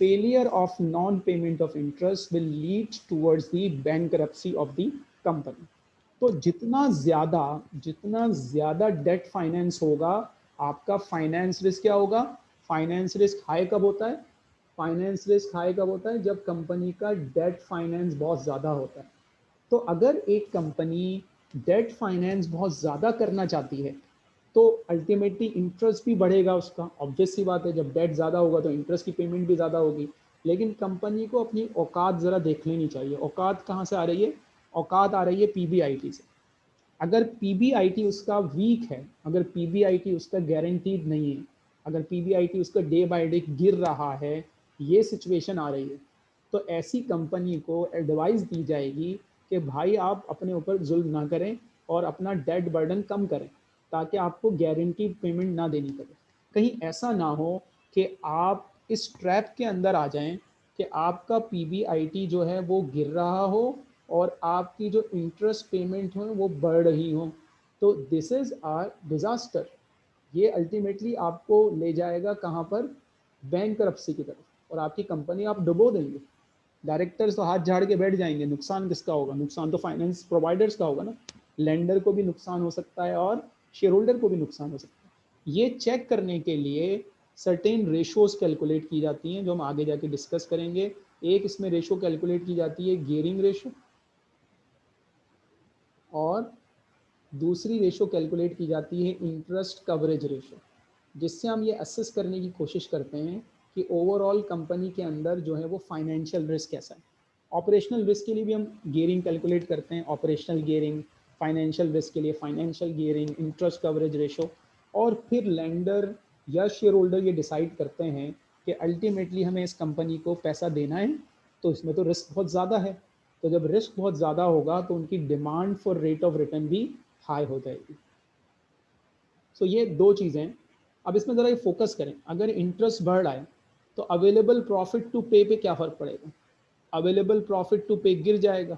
[SPEAKER 1] Failure of non payment of interest will lead towards the bankruptcy of the company तो जितना ज़्यादा जितना ज़्यादा डेट फाइनेंस होगा, आपका फाइनेंस रिस्क क्या होगा? फाइनेंस रिस्क हाई कब होता है? फाइनेंस रिस्क हाई कब होता है? जब कंपनी का डेट फाइनेंस बहुत ज़्यादा होता है। तो अगर एक कंपनी डेट फाइनेंस बहुत ज़्यादा करना चाहती है तो अल्टीमेटली इंटरेस्ट भी बढ़ेगा उसका। ऑब्वियस सी बात है, जब डेट ज़्यादा होगा तो इंटरेस्ट की पेमेंट भी ज़्यादा होगी। लेकिन कंपनी को अपनी औकात ज़रा देख लेनी चाहिए। औकात कहाँ से आ रही है? औकात आ रही है पीबीआईटी से। अगर पीबीआईटी उसका वीक है, अगर पी उसका गारंटीड नहीं है, अगर पी उसका डे बाई डे गिर रहा है ये सिचुएशन आ रही है। तो ऐसी कंपनी को एडवाइस दी जाएगी कि भाई आप अपने ऊपर जुल्म ना करें और अपना डेट बर्डन कम करें, ताकि आपको गारंटी पेमेंट ना देनी पड़े। कहीं ऐसा ना हो कि आप इस ट्रैप के अंदर आ जाएँ कि आपका पी जो है वो गिर रहा हो और आपकी जो इंटरेस्ट पेमेंट हो वो बढ़ रही हो। तो दिस इज़ आर डिज़ास्टर ये अल्टीमेटली आपको ले जाएगा कहाँ पर? बैंक की तरफ़। और आपकी कंपनी आप डुबो देंगे। डायरेक्टर्स तो हाथ झाड़ के बैठ जाएँगे, नुकसान किसका होगा? नुकसान तो फाइनेंस प्रोवाइडर्स का होगा ना। लेंडर को भी नुकसान हो सकता है और शेयर होल्डर को भी नुकसान हो सकता है। ये चेक करने के लिए सर्टेन रेशोज कैलकुलेट की जाती हैं, जो हम आगे जाके डिस्कस करेंगे। एक इसमें रेशो कैलकुलेट की जाती है गेयरिंग रेशो और दूसरी रेशो कैलकुलेट की जाती है इंटरेस्ट कवरेज रेशो जिससे हम ये असेस करने की कोशिश करते हैं कि ओवरऑल कंपनी के अंदर जो है वो फाइनेंशियल रिस्क कैसा है। ऑपरेशनल रिस्क के लिए भी हम गेयरिंग कैलकुलेट करते हैं ऑपरेशनल गेयरिंग फाइनेंशियल रिस्क के लिए financial gearing interest coverage ratio और फिर लैंडर या शेयर होल्डर ये डिसाइड करते हैं कि अल्टीमेटली हमें इस कंपनी को पैसा देना है तो इसमें तो रिस्क बहुत ज़्यादा है। तो जब रिस्क बहुत ज़्यादा होगा तो उनकी demand for rate of return भी हाई हो जाएगी। सो so ये दो चीज़ें अब इसमें ज़रा ये फोकस करें। अगर इंटरेस्ट बढ़ रहा है तो अवेलेबल प्रॉफिट टू पे पे क्या फ़र्क पड़ेगा? अवेलेबल प्रॉफिट टू पे गिर जाएगा।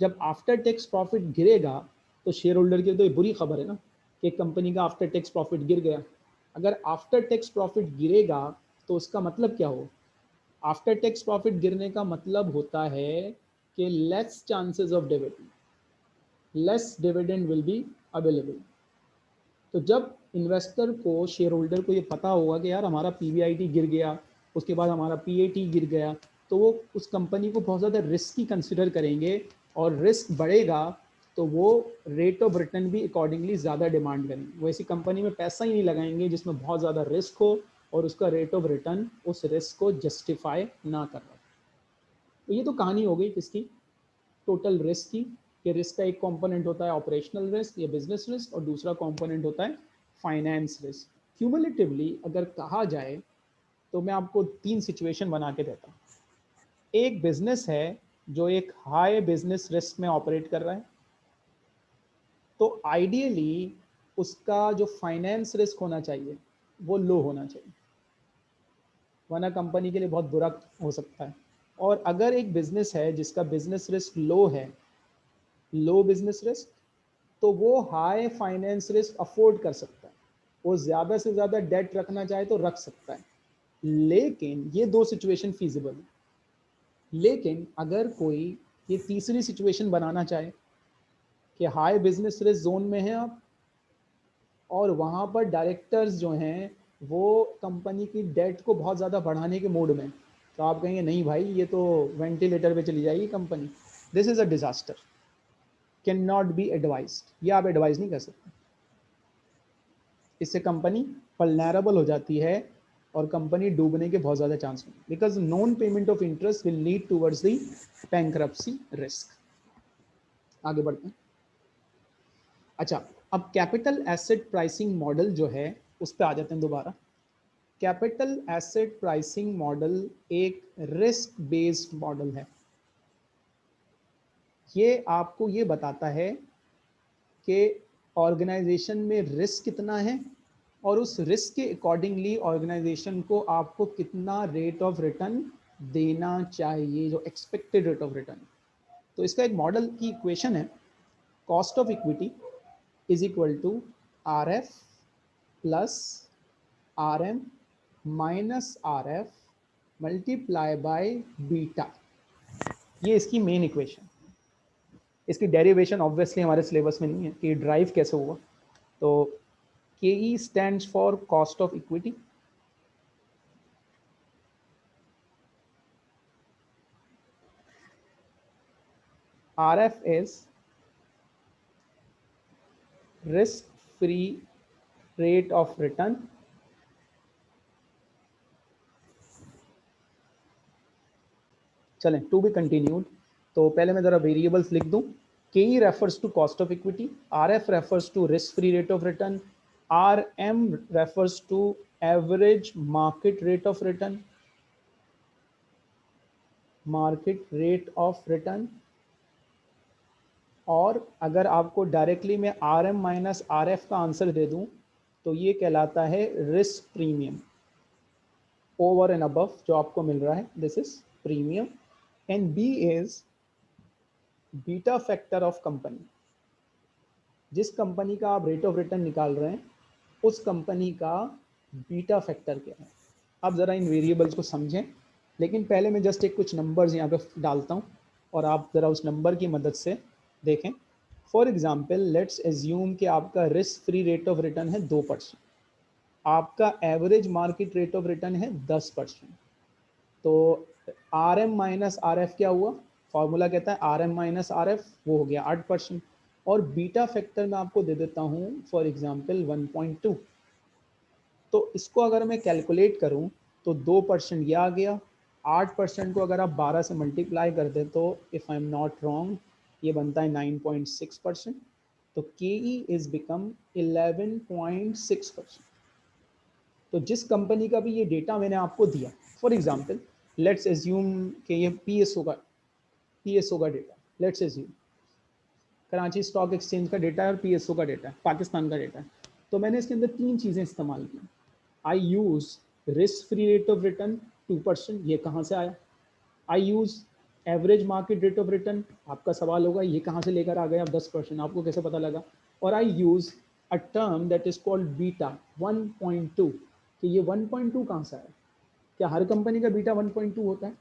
[SPEAKER 1] जब आफ्टर टैक्स प्रॉफिट गिरेगा तो शेयर होल्डर की तो ये बुरी खबर है ना, कि कंपनी का आफ्टर टैक्स प्रॉफिट गिर गया। अगर आफ्टर टैक्स प्रॉफिट गिरेगा तो उसका मतलब क्या हो? आफ्टर टैक्स प्रॉफिट गिरने का मतलब होता है कि less chances of dividend less dividend will be available तो जब इन्वेस्टर को शेयर होल्डर को ये पता होगा कि यार हमारा पीवीआईटी गिर गया उसके बाद हमारा पीएटी गिर गया तो वो उस कंपनी को बहुत ज़्यादा रिस्क ही कंसिडर करेंगे और रिस्क बढ़ेगा तो वो रेट ऑफ़ रिटर्न भी अकॉर्डिंगली ज़्यादा डिमांड करेंगे। वो ऐसी कंपनी में पैसा ही नहीं लगाएँगे जिसमें बहुत ज़्यादा रिस्क हो और उसका रेट ऑफ़ रिटर्न उस रिस्क को जस्टिफाई ना कर रहा तो ये तो कहानी हो गई किसकी? टोटल रिस्क की, कि रिस्क का एक कंपोनेंट होता है ऑपरेशनल रिस्क या बिज़नेस रिस्क और दूसरा कंपोनेंट होता है फाइनेंस रिस्क क्यूमुलेटिवली अगर कहा जाए तो मैं आपको तीन सिचुएशन बना के देता हूँ। एक बिज़नेस है जो एक हाई बिज़नेस रिस्क में ऑपरेट कर रहा है। तो आइडियली उसका जो फाइनेंस रिस्क होना चाहिए, वो लो होना चाहिए। वरना कंपनी के लिए बहुत बुरा हो सकता है। और अगर एक बिज़नेस है जिसका बिज़नेस रिस्क लो है लो बिज़नेस रिस्क तो वो हाई फाइनेंस रिस्क अफोर्ड कर सकता है। वो ज़्यादा से ज़्यादा डेट रखना चाहे तो रख सकता है। लेकिन ये दो सिचुएशन फीजिबल है। लेकिन अगर कोई ये तीसरी सिचुएशन बनाना चाहे कि हाई बिज़नेस रिस्क जोन में है आप, और वहाँ पर डायरेक्टर्स जो हैं, वो कंपनी की डेट को बहुत ज़्यादा बढ़ाने के मोड में तो आप कहेंगे, नहीं भाई, ये तो वेंटिलेटर पे चली जाएगी company this is a disaster can not be advise ये आप एडवाइज नहीं कर सकते। इससे कंपनी पलनरेबल हो जाती है और कंपनी डूबने के बहुत ज़्यादा चांस होंगे। Because non payment of interest will lead towards the bankruptcy risk आगे बढ़ते हैं। अच्छा अब कैपिटल एसेट प्राइसिंग मॉडल जो है, उस पर आ जाते हैं दोबारा। कैपिटल एसेट प्राइसिंग मॉडल एक रिस्क बेस्ड मॉडल है। ये आपको ये बताता है कि ऑर्गेनाइजेशन में रिस्क कितना है और उस रिस्क के अकॉर्डिंगली ऑर्गेनाइजेशन को आपको कितना रेट ऑफ़ रिटर्न देना चाहिए, जो एक्सपेक्टेड रेट ऑफ़ रिटर्न तो इसका एक मॉडल की इक्वेशन है cost of equity is equal to R F plus R M minus R F multiply by beta ये इसकी मेन इक्वेशन इसकी डेरिवेशन ऑब्वियसली हमारे सिलेबस में नहीं है, कि ड्राइव कैसे हुआ। तो for cost of equity R F is risk free rate of return चलें टू बी कंटिन्यूड तो पहले मैं ज़रा वेरिएबल्स लिख दूँ. K E refers to cost of equity R F refers to risk free rate of return M refers to average market rate of return market rate of return और अगर आपको directly मैं R M minus R F का answer दे दूँ तो ये कहलाता है risk premium over and above जो आपको मिल रहा है this is premium and B is beta factor of company जिस कंपनी का आप रेट ऑफ़ रिटर्न निकाल रहे हैं उस कंपनी का बीटा फैक्टर क्या है? आप ज़रा इन वेरिएबल्स को समझें। लेकिन पहले मैं जस्ट एक कुछ नंबर्स यहाँ पे डालता हूँ और आप ज़रा उस नंबर की मदद से देखें। फॉर एग्ज़ाम्पल लेट्स एज्यूम कि आपका risk free rate of return है दो परसेंट। आपका average market rate of return है दस परसेंट। तो R M minus R F क्या हुआ? फार्मूला कहता है R M minus R F वो हो गया आठ परसेंट। और बीटा फैक्टर मैं आपको दे देता हूँ for example one point two तो इसको अगर मैं कैलकुलेट करूँ तो दो परसेंट यह आ गया। आठ परसेंट को अगर आप बारह से मल्टीप्लाई कर दें तो if I am not wrong ये बनता है नाइन पॉइंट सिक्स परसेंट. तो K E is become eleven point six percent. तो जिस कंपनी का भी ये डेटा मैंने आपको दिया फॉर एग्ज़ाम्पल लेट्स एज्यूम कि ये पी एस ओ का पीएसओ का data let's assume Karachi stock exchange का डेटा है और पीएसओ का डेटा है, पाकिस्तान का डेटा है। तो मैंने इसके अंदर तीन चीज़ें इस्तेमाल की। I use risk free rate of return two percent ये कहाँ से आया? I use average market rate of return आपका सवाल होगा, ये कहाँ से लेकर आ गए आप दस परसेंट, आपको कैसे पता लगा? और I use a term that is called beta 1.2 कि ये 1.2 कहाँ से आया? क्या हर कंपनी का बीटा 1.2 होता है?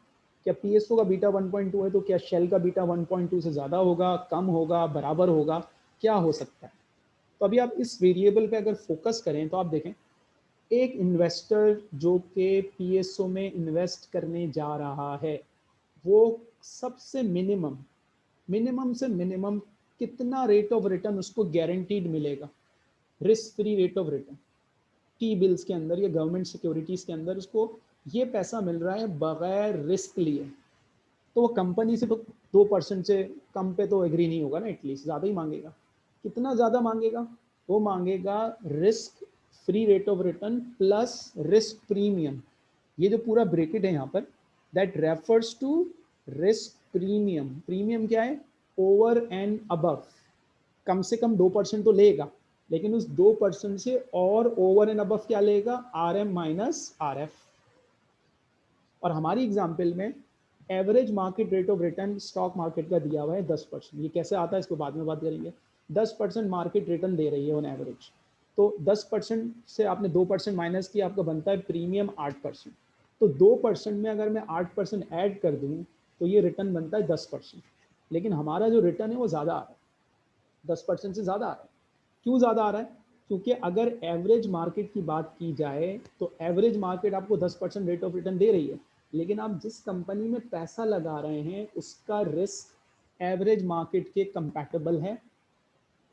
[SPEAKER 1] क्या पीएसओ का बीटा 1.2 है तो क्या शेल का बीटा 1.2 से ज़्यादा होगा, कम होगा, बराबर होगा, क्या हो सकता है? तो अभी आप इस वेरिएबल पे अगर फोकस करें तो आप देखें, एक इन्वेस्टर जो कि पी में इन्वेस्ट करने जा रहा है, वो सबसे मिनिमम मिनिमम से मिनिमम कितना रेट ऑफ़ रिटर्न उसको गारंटीड मिलेगा? Risk free rate of return T bills के अंदर या गवर्नमेंट सिक्योरिटीज़ के अंदर उसको ये पैसा मिल रहा है बगैर रिस्क लिए। तो वो कंपनी से तो दो परसेंट से कम पे तो एग्री नहीं होगा ना एटलीस्ट ज़्यादा ही मांगेगा। कितना ज़्यादा मांगेगा? वो मांगेगा risk free rate of return plus risk premium ये जो पूरा ब्रेकेट है यहाँ पर that refers to risk premium premium क्या है? ओवर एंड अबव कम से कम दो परसेंट तो लेगा, लेकिन उस दो परसेंट से और ओवर एंड अबव क्या लेगा? R M minus R F और हमारी एग्ज़ाम्पल में average market rate of return stock market का दिया हुआ है दस परसेंट। ये कैसे आता है, इसको बाद में बात करेंगे। दस परसेंट मार्केट रिटर्न दे रही है ऑन एवरेज तो दस परसेंट से आपने दो परसेंट माइनस किया, आपका बनता है प्रीमियम आठ परसेंट। तो दो परसेंट में अगर मैं आठ परसेंट ऐड कर दूँ तो ये रिटर्न बनता है दस परसेंट। लेकिन हमारा जो रिटर्न है, वो ज़्यादा आ रहा है। दस परसेंट से ज़्यादा आ रहा है। क्यों ज़्यादा आ रहा है? क्योंकि अगर एवरेज मार्केट की बात की जाए तो एवरेज मार्केट आपको 10 परसेंट रेट ऑफ़ रिटर्न दे रही है। लेकिन आप जिस कंपनी में पैसा लगा रहे हैं, उसका रिस्क एवरेज मार्केट के कंपैटिबल है।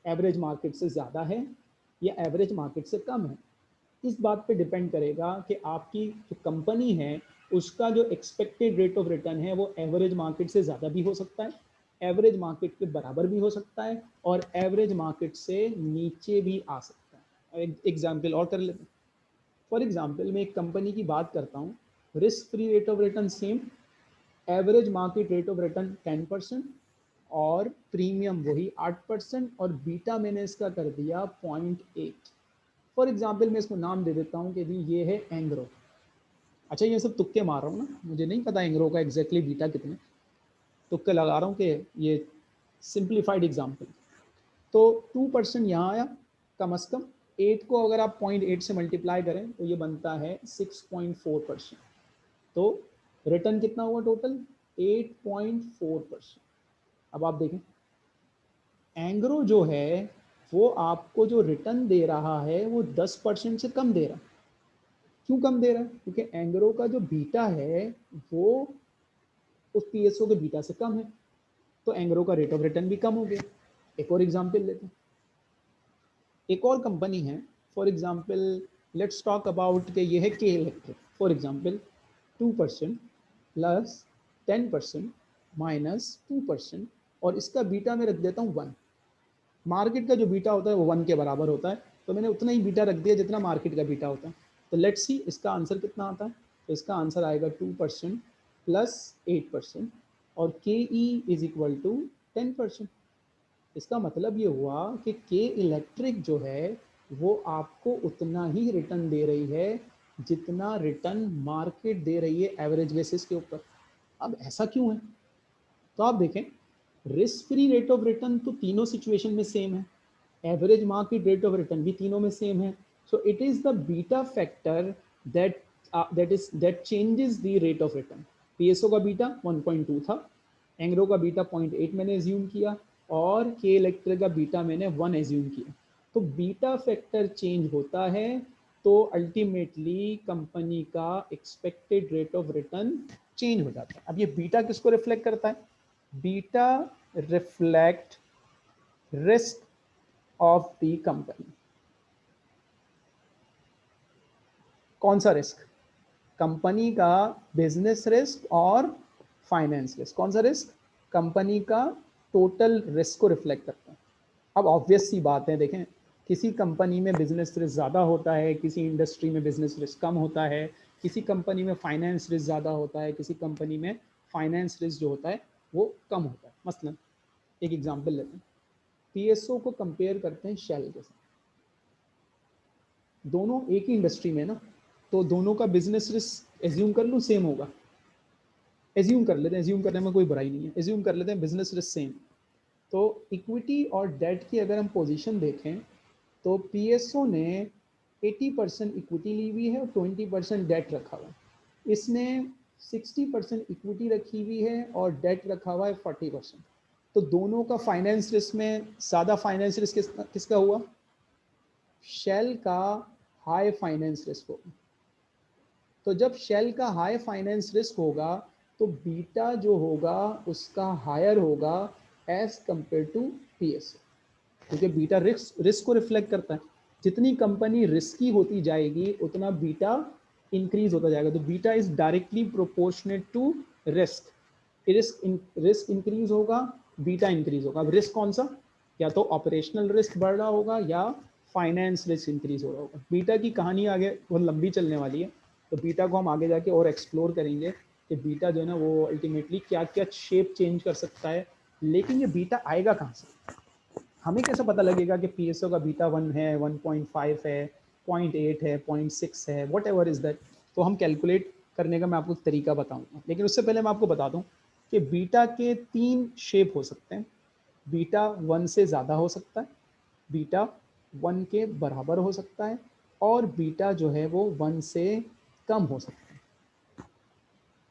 [SPEAKER 1] एवरेज मार्केट से ज़्यादा है या एवरेज मार्केट से कम है। इस बात पे डिपेंड करेगा कि आपकी जो कंपनी है, उसका जो एक्सपेक्टेड रेट ऑफ़ रिटर्न है, वो एवरेज मार्केट से ज़्यादा भी हो सकता है एवरेज मार्केट के बराबर भी हो सकता है, और एवरेज मार्केट से नीचे भी आ सकता है। एग्ज़ाम्पल और कर लेते हैं। फॉर एग्ज़ाम्पल मैं एक कंपनी की बात करता हूँ। Risk free rate of return same average market rate of return ten percent और प्रीमियम वही आठ परसेंट और बीटा मैंने इसका कर दिया पॉइंट एट फॉर एग्ज़ाम्पल मैं इसको नाम दे देता हूँ कि जी ये है एंग्रो अच्छा ये सब तुक्के मार रहा हूँ ना, मुझे नहीं पता एंग्रो का एग्जैक्टली बीटा कितने। तुक्के लगा रहा हूँ कि ये सिंप्लीफाइड एग्ज़ाम्पल तो टू परसेंट यहाँ आया कम अज़ कम। एट को अगर आप पॉइंट एट से मल्टीप्लाई करें तो ये बनता है सिक्स पॉइंट फोर परसेंट तो रिटर्न कितना हुआ total eight point four percent अब आप देखें। एंग्रो जो है, वो आपको जो रिटर्न दे रहा है, वो दस परसेंट से कम दे रहा है। क्यों कम दे रहा है? क्योंकि एंग्रो का जो बीटा है, वो उस पीएसओ के बीटा से कम है। तो एंग्रो का रेट ऑफ़ रिटर्न भी कम हो गया। एक और एग्ज़ाम्पल लेते हैं। एक और कंपनी है for example let's talk about K ये है K Electric for example two percent plus ten percent minus two percent और इसका बीटा मैं रख देता हूँ वन। मार्केट का जो बीटा होता है वो वन के बराबर होता है तो मैंने उतना ही बीटा रख दिया जितना मार्केट का बीटा होता है। तो लेट्स सी इसका आंसर कितना आता है। तो इसका आंसर आएगा two percent plus eight percent और K E is equal to ten percent. इसका मतलब ये हुआ कि के इलेक्ट्रिक जो है वो आपको उतना ही रिटर्न दे रही है जितना रिटर्न मार्केट दे रही है एवरेज बेसिस के ऊपर। अब ऐसा क्यों है? तो आप देखें risk free rate of return तो तीनों सिचुएशन में सेम है। Average market rate of return भी तीनों में सेम है। It is the beta factor that uh, that is that changes the rate of return. PSO का बीटा 1.2 था एंग्रो का बीटा 0.8 मैंने एज्यूम किया और के इलेक्ट्रिक का बीटा मैंने 1 एज्यूम किया। तो बीटा फैक्टर चेंज होता है तो अल्टीमेटली कंपनी का expected rate of return change हो जाता है। अब ये बीटा किसको रिफ्लेक्ट करता है? Beta reflect risk of the company कौन सा रिस्क कंपनी का बिज़नेस रिस्क और फाइनेंस रिस्क कौन सा रिस्क कंपनी का टोटल रिस्क को रिफ्लेक्ट करता है। अब ऑब्वियस सी बात है, देखें। किसी कंपनी में बिज़नेस रिस्क ज़्यादा होता है, किसी इंडस्ट्री में बिज़नेस रिस्क कम होता है, किसी कंपनी में फाइनेंस रिस्क ज़्यादा होता है, किसी कंपनी में फाइनेंस रिस्क जो होता है, वो कम होता है। मसलन एक एग्जांपल लेते हैं। पीएसओ को कंपेयर करते हैं शेल के साथ। दोनों एक ही इंडस्ट्री में ना तो दोनों का बिज़नेस रिस्क एज्यूम कर लूँ सेम होगा। एज्यूम कर लेते हैं एज्यूम करने में कोई बुराई नहीं है। एज्यूम कर लेते हैं बिज़नेस रिस्क सेम तो इक्विटी और डेट की अगर हम पोजीशन देखें तो पीएसओ ने 80 परसेंट इक्विटी ली हुई है और 20 परसेंट डेट रखा हुआ है। इसने 60 परसेंट इक्विटी रखी हुई है और डेट रखा हुआ है 40 परसेंट तो दोनों का फाइनेंस रिस्क में ज़्यादा फाइनेंस रिस्क किस, किसका हुआ? शेल का हाई फाइनेंस रिस्क होगा। तो जब शेल का हाई फाइनेंस रिस्क होगा तो बीटा जो होगा उसका हायर होगा एज कंपेयर टू पीएसओ क्योंकि बीटा रिस्क रिस्क को रिफ्लेक्ट करता है। जितनी कंपनी रिस्की होती जाएगी, उतना बीटा इंक्रीज होता जाएगा। तो beta is directly proportionate to risk risk risk increase होगा बीटा इंक्रीज होगा। अब रिस्क कौन सा? या तो ऑपरेशनल रिस्क बढ़ रहा होगा, या फाइनेंस रिस्क इंक्रीज हो रहा होगा। बीटा की कहानी आगे बहुत लंबी चलने वाली है। तो बीटा को हम आगे जाके और एक्सप्लोर करेंगे कि बीटा जो है ना, वो अल्टीमेटली क्या क्या शेप चेंज कर सकता है। लेकिन ये बीटा आएगा कहाँ से? हमें कैसे पता लगेगा कि पीएसओ का बीटा वन है, वन पॉइंट फाइव है, पॉइंट एट है, पॉइंट सिक्स है वट एवर इज़ दैट तो हम कैलकुलेट करने का मैं आपको तरीका बताऊँगा। लेकिन उससे पहले मैं आपको बता दूँ कि बीटा के तीन शेप हो सकते हैं। बीटा वन से ज़्यादा हो सकता है, बीटा वन के बराबर हो सकता है, और बीटा जो है वो वन से कम हो सकता है।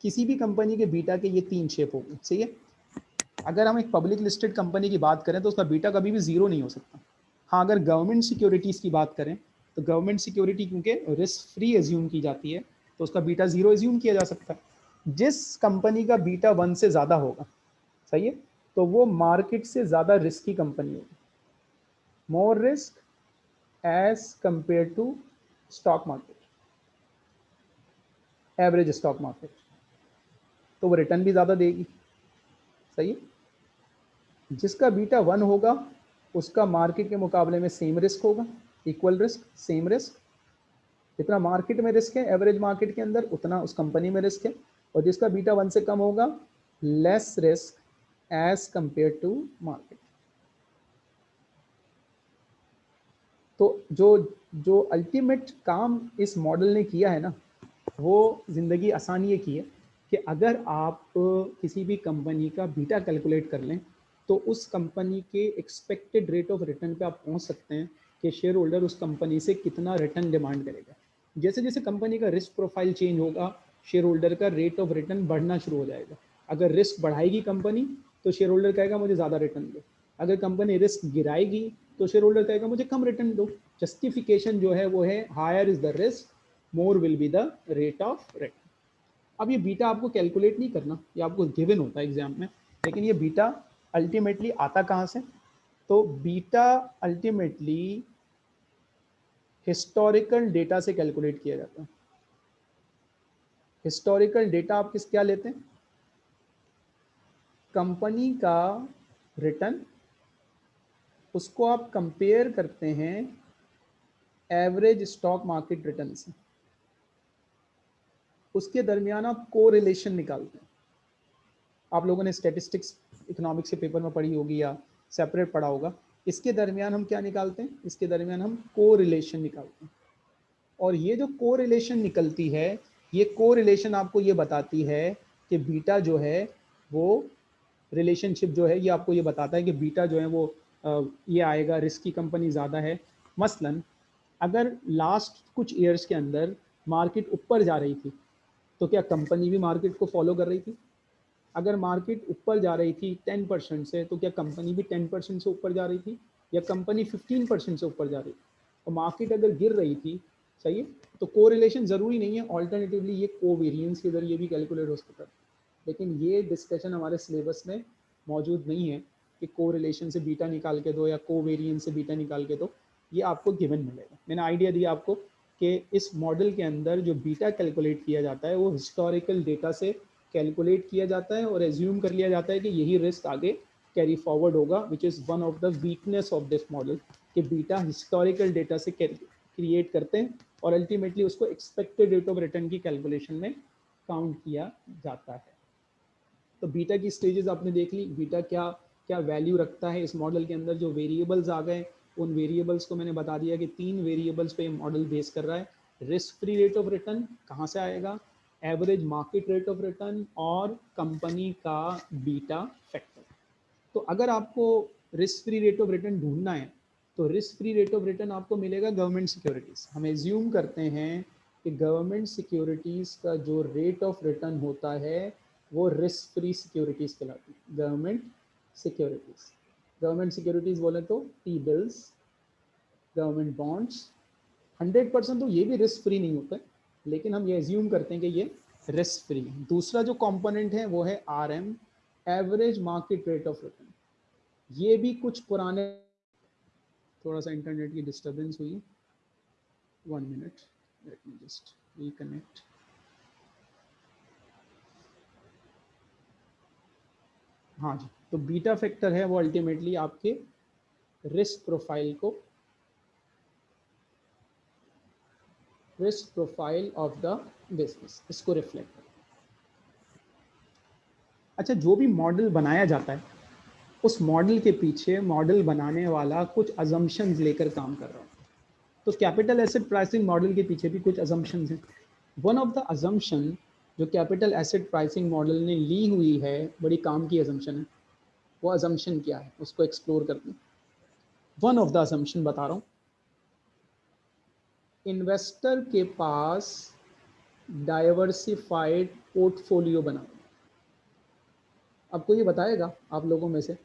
[SPEAKER 1] किसी भी कंपनी के बीटा के ये तीन शेप होंगे, सही है? अगर हम एक पब्लिक लिस्टेड कंपनी की बात करें तो उसका बीटा कभी भी ज़ीरो नहीं हो सकता। हाँ अगर गवर्नमेंट सिक्योरिटीज़ की बात करें तो गवर्नमेंट सिक्योरिटी क्योंकि रिस्क फ्री एज्यूम की जाती है तो उसका बीटा ज़ीरो एज्यूम किया जा सकता है। जिस कंपनी का बीटा वन से ज़्यादा होगा, सही है? तो वो मार्केट से ज़्यादा रिस्की कंपनी होगी। More risk as compare to stock market average stock market तो वो रिटर्न भी ज़्यादा देगी। सही है? जिसका बीटा वन होगा, उसका मार्केट के मुकाबले में सेम रिस्क होगा इक्वल रिस्क सेम रिस्क जितना मार्केट में रिस्क है एवरेज मार्केट के अंदर, उतना उस कंपनी में रिस्क है। और जिसका बीटा वन से कम होगा less risk as compare to market तो जो जो अल्टीमेट काम इस मॉडल ने किया है ना, वो ज़िंदगी आसान ये की है कि अगर आप किसी भी कंपनी का बीटा कैलकुलेट कर लें तो उस कंपनी के एक्सपेक्टेड रेट ऑफ़ रिटर्न पे आप पहुँच सकते हैं कि शेयर होल्डर उस कंपनी से कितना रिटर्न डिमांड करेगा। जैसे जैसे कंपनी का रिस्क प्रोफ़ाइल चेंज होगा शेयर होल्डर का रेट ऑफ़ रिटर्न बढ़ना शुरू हो जाएगा। अगर रिस्क बढ़ाएगी कंपनी तो शेयर होल्डर कहेगा, मुझे ज़्यादा रिटर्न दो। अगर कंपनी रिस्क गिराएगी तो शेयर होल्डर कहेगा, मुझे कम रिटर्न दो। जस्टिफिकेशन जो है, वो है higher is the risk more will be the rate of return अब ये बीटा आपको कैलकुलेट नहीं करना, ये आपको गिवन होता है एग्ज़ाम में, लेकिन ये बीटा अल्टीमेटली आता कहाँ से? तो बीटा अल्टीमेटली हिस्टोरिकल डेटा से कैलकुलेट किया जाता है। हिस्टोरिकल डेटा आप किस, क्या लेते हैं? कंपनी का रिटर्न उसको आप कंपेयर करते हैं एवरेज स्टॉक मार्केट रिटर्न से। उसके दरमियान आप को रिलेशन निकालते हैं। आप लोगों ने स्टेटिस्टिक्स इकोनॉमिक्स के पेपर में पढ़ी होगी या सेपरेट पढ़ा होगा, इसके दरमियान हम क्या निकालते हैं? इसके दरमियान हम को रिलेशन निकालते हैं। और ये जो को रिलेशन निकलती है, ये को रिलेशन आपको ये बताती है कि बीटा जो है, वो रिलेशनशिप जो है, ये आपको ये बताता है कि बीटा जो है वो ये आएगा रिस्क की कंपनी ज़्यादा है। मसलन, अगर लास्ट कुछ ईयर्स के अंदर मार्केट ऊपर जा रही थी तो क्या कंपनी भी मार्केट को फॉलो कर रही थी? अगर मार्केट ऊपर जा रही थी टेन परसेंट से तो क्या कंपनी भी टेन परसेंट से ऊपर जा रही थी? या कंपनी फिफ्टीन परसेंट से ऊपर जा रही थी? और मार्केट अगर गिर रही थी, सही है? तो को ज़रूरी नहीं है। ऑल्टरनेटिवली ये को वेरियंस के ज़रिए भी कैलकुलेट हो सकता है लेकिन ये डिस्कशन हमारे सिलेबस में मौजूद नहीं है कि को से बीटा निकाल के दो या को से बीटा निकाल के दो। ये आपको गिवन मिलेगा। मैंने आइडिया दिया आपको कि इस मॉडल के अंदर जो बीटा कैलकुलेट किया जाता है, वो हिस्टोरिकल डेटा से कैलकुलेट किया जाता है और एज्यूम कर लिया जाता है कि यही रिस्क आगे कैरी फॉरवर्ड होगा which is one of the weakness of this model कि बीटा हिस्टोरिकल डेटा से क्रिएट करते हैं और अल्टीमेटली उसको एक्सपेक्टेड रेट ऑफ़ रिटर्न की कैलकुलेशन में काउंट किया जाता है। तो बीटा की स्टेजेस आपने देख ली बीटा क्या क्या वैल्यू रखता है इस मॉडल के अंदर, जो वेरिएबल्स आ गए, उन वेरिएबल्स को मैंने बता दिया कि तीन वेरिएबल्स पे मॉडल बेस कर रहा है। Risk free rate of return कहाँ से आएगा? Average market rate of return और कंपनी का बीटा फैक्टर तो अगर आपको risk free rate of return ढूंढना है तो risk free rate of return आपको मिलेगा गवर्नमेंट सिक्योरिटीज़ हम एज्यूम करते हैं कि गवर्नमेंट सिक्योरिटीज़ का जो रेट ऑफ़ रिटर्न होता है, वो रिस्क फ्री सिक्योरिटीज़ कहलाती है. गवर्नमेंट सिक्योरिटीज़ गवर्नमेंट सिक्योरिटीज बोले तो T bills government bonds hundred percent तो ये भी रिस्क फ्री नहीं होता. है लेकिन हम ये एज्यूम करते हैं कि ये रिस्क फ्री है। दूसरा जो कंपोनेंट है, वो है R M average market rate of return ये भी कुछ पुराने, थोड़ा सा इंटरनेट की डिस्टर्बेंस हुई। One minute let me just reconnect हाँ जी तो बीटा फैक्टर है वो अल्टीमेटली आपके रिस्क प्रोफ़ाइल को risk profile of the business इसको रिफ्लेक्ट अच्छा जो भी मॉडल बनाया जाता है, उस मॉडल के पीछे मॉडल बनाने वाला कुछ अजम्पन्स लेकर काम कर रहा है। तो कैपिटल एसेट प्राइसिंग मॉडल के पीछे भी कुछ अजम्पन्स हैं। वन ऑफ़ द अजम्पन जो कैपिटल एसेट प्राइसिंग मॉडल ने ली हुई है, बड़ी काम की अजम्पन है, वो अजम्पन क्या है? उसको एक्सप्लोर करते हैं। वन ऑफ़ द अजम्पन बता रहा हूँ। इन्वेस्टर के पास डाइवर्सिफाइड पोर्टफोलियो बना। आपको ये बताएगा आप लोगों में से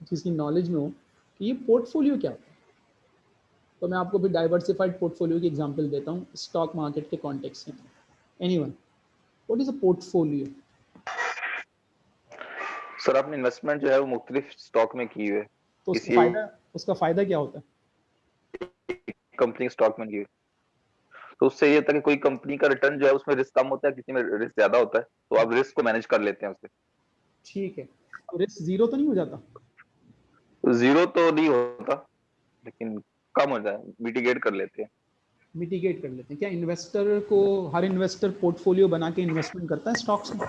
[SPEAKER 1] जिसकी नॉलेज में हो कि ये पोर्टफोलियो क्या होता है। तो मैं आपको भी डाइवर्सिफाइड पोर्टफोलियो की एग्जांपल देता हूँ स्टॉक मार्केट के कॉन्टेक्स्ट में। Any one what is a portfolio
[SPEAKER 3] sir आपने इन्वेस्टमेंट जो है वो मुख्तलिफ़ स्टॉक में की हुई है।
[SPEAKER 1] तो उसका फ़ायदा उसका फ़ायदा क्या होता है?
[SPEAKER 3] कंपनी स्टॉक में की तो उससे ये होता है कि कोई कंपनी का रिटर्न जो है उसमें रिस्क कम होता है किसी में रिस्क ज़्यादा होता है तो आप रिस्क को मैनेज कर लेते हैं उससे।
[SPEAKER 1] ठीक है। तो रिस्क ज़ीरो तो नहीं हो जाता?
[SPEAKER 3] ज़ीरो तो नहीं होता लेकिन कम हो जाए मिटिगेट कर लेते हैं।
[SPEAKER 1] मिटिगेट कर लेते हैं। क्या इन्वेस्टर को हर इन्वेस्टर पोर्टफोलियो बना के इन्वेस्टमेंट करता है स्टॉक्स में?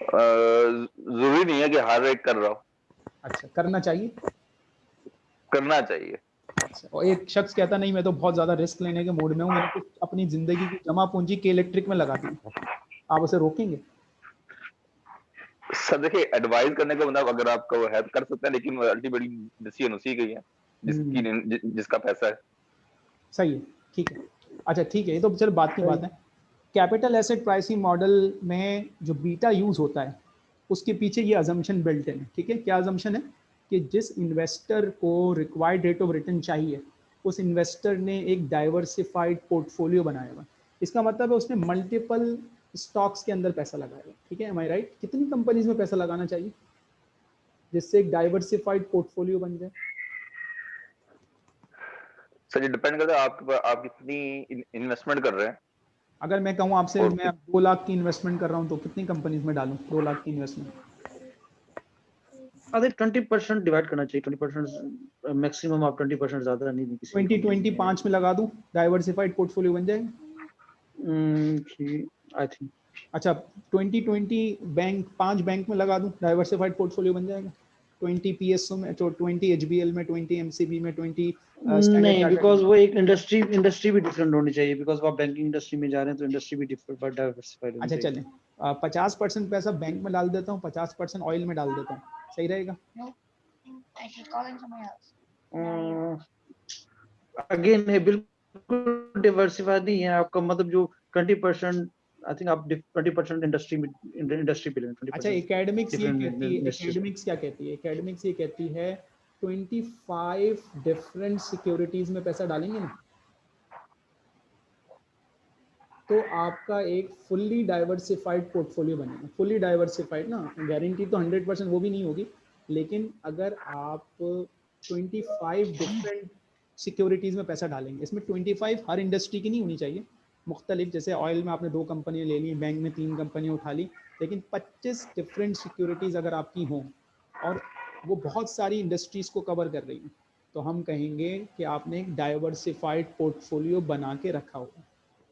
[SPEAKER 3] ज़रूरी नहीं है कि हर एक कर रहा हो।
[SPEAKER 1] अच्छा करना चाहिए?
[SPEAKER 3] करना चाहिए।
[SPEAKER 1] और एक शख्स कहता नहीं मैं तो बहुत ज़्यादा रिस्क लेने के मूड में हूँ मैंने कुछ अपनी ज़िंदगी की जमा पूंजी के इलेक्ट्रिक में लगा दी आप उसे रोकेंगे?
[SPEAKER 3] सर देखिए एडवाइस करने का मतलब अगर आपका वो है तो कर सकते हैं लेकिन अल्टीमेटली डिसीज़न उसी की है जिसकी जि, जिसका पैसा है।
[SPEAKER 1] सही है ठीक है। अच्छा ठीक है ये तो चलो बात की बात है। कैपिटल एसेट प्राइसिंग मॉडल में जो बीटा यूज़ होता है उसके पीछे ये अजम्पशन बिल्ट है ठीक है? क्या अजम्पशन है? कि जिस इन्वेस्टर को रिक्वायर्ड रेट ऑफ़ रिटर्न चाहिए उस इन्वेस्टर ने एक डाइवर्सिफाइड पोर्टफोलियो बनाया हुआ इसका मतलब है उसने मल्टीपल स्टॉक्स के अंदर पैसा लगाया। ठीक है? एम आई राइट कितनी कंपनीज़ में पैसा लगाना चाहिए जिससे एक डाइवर्सिफाइड पोर्टफोलियो बन जाए?
[SPEAKER 3] सर ये डिपेंड करता है आप आप कितनी इन्वेस्टमेंट कर रहे हैं।
[SPEAKER 1] अगर मैं कहूँ आपसे मैं दो लाख की इन्वेस्टमेंट कर रहा हूँ तो कितनी कंपनीज़ में डालूं? दो लाख की इन्वेस्टमेंट
[SPEAKER 4] अगर ट्वेंटी परसेंट डिवाइड करना चाहिए ट्वेंटी परसेंट मैक्सिमम आप ट्वेंटी परसेंट ज़्यादा नहीं दी किसी
[SPEAKER 1] ट्वेंटी ट्वेंटी पाँच में लगा दूँ डाइवर्सिफाइड पोर्टफोलियो बन जाएगा?
[SPEAKER 4] आई थिंक
[SPEAKER 1] अच्छा ट्वेंटी ट्वेंटी बैंक पाँच बैंक में लगा दूँ डाइवर्सिफाइड पोर्टफोलियो बन जाएगा? ट्वेंटी पी एस में तो ट्वेंटी एच बी एल में ट्वेंटी एम सी बी में ट्वेंटी
[SPEAKER 4] नहीं बिकॉज़ वो एक इंडस्ट्री इंडस्ट्री भी डिफरेंट होनी चाहिए बिकॉज़ आप बैंकिंग इंडस्ट्री में जा रहे हैं तो इंडस्ट्री भी डिफरेंट डाइवर्सिफाइड
[SPEAKER 1] अच्छा चलें। पचास परसेंट पैसा बैंक में डाल देता हूँ पचास परसेंट ऑयल में डाल देता हूँ। सही रहेगा.
[SPEAKER 4] अगेन है बिल्कुल डिवर्सिफाइड नहीं है आपका मतलब जो ट्वेंटी परसेंट आई थिंक आप ट्वेंटी परसेंट इंडस्ट्री में इंडस्ट्री पे लें
[SPEAKER 1] अच्छा एकेडमिक्स ये कहती है एकेडमिक्स क्या कहती है? एकेडमिक्स ये कहती है 25 डिफरेंट सिक्योरिटीज में पैसा डालेंगे ना? तो आपका एक फुल्ली डाइवर्सिफाइड पोर्टफोलियो बनेगा। फुल्ली डाइवर्सिफाइड ना गारंटी तो 100 परसेंट वो भी नहीं होगी, लेकिन अगर आप 25 डिफरेंट सिक्योरिटीज़ में पैसा डालेंगे, इसमें 25 हर इंडस्ट्री की नहीं होनी चाहिए। मुख्तलिफ़, जैसे ऑयल में आपने दो कंपनियाँ ले ली बैंक में तीन कंपनियाँ उठा ली, लेकिन 25 डिफरेंट सिक्योरिटीज़ अगर आपकी हों, और वो बहुत सारी इंडस्ट्रीज़ को कवर कर रही हैं तो हम कहेंगे कि आपने एक डाइवर्सिफाइड पोर्टफोलियो बना के रखा होगा।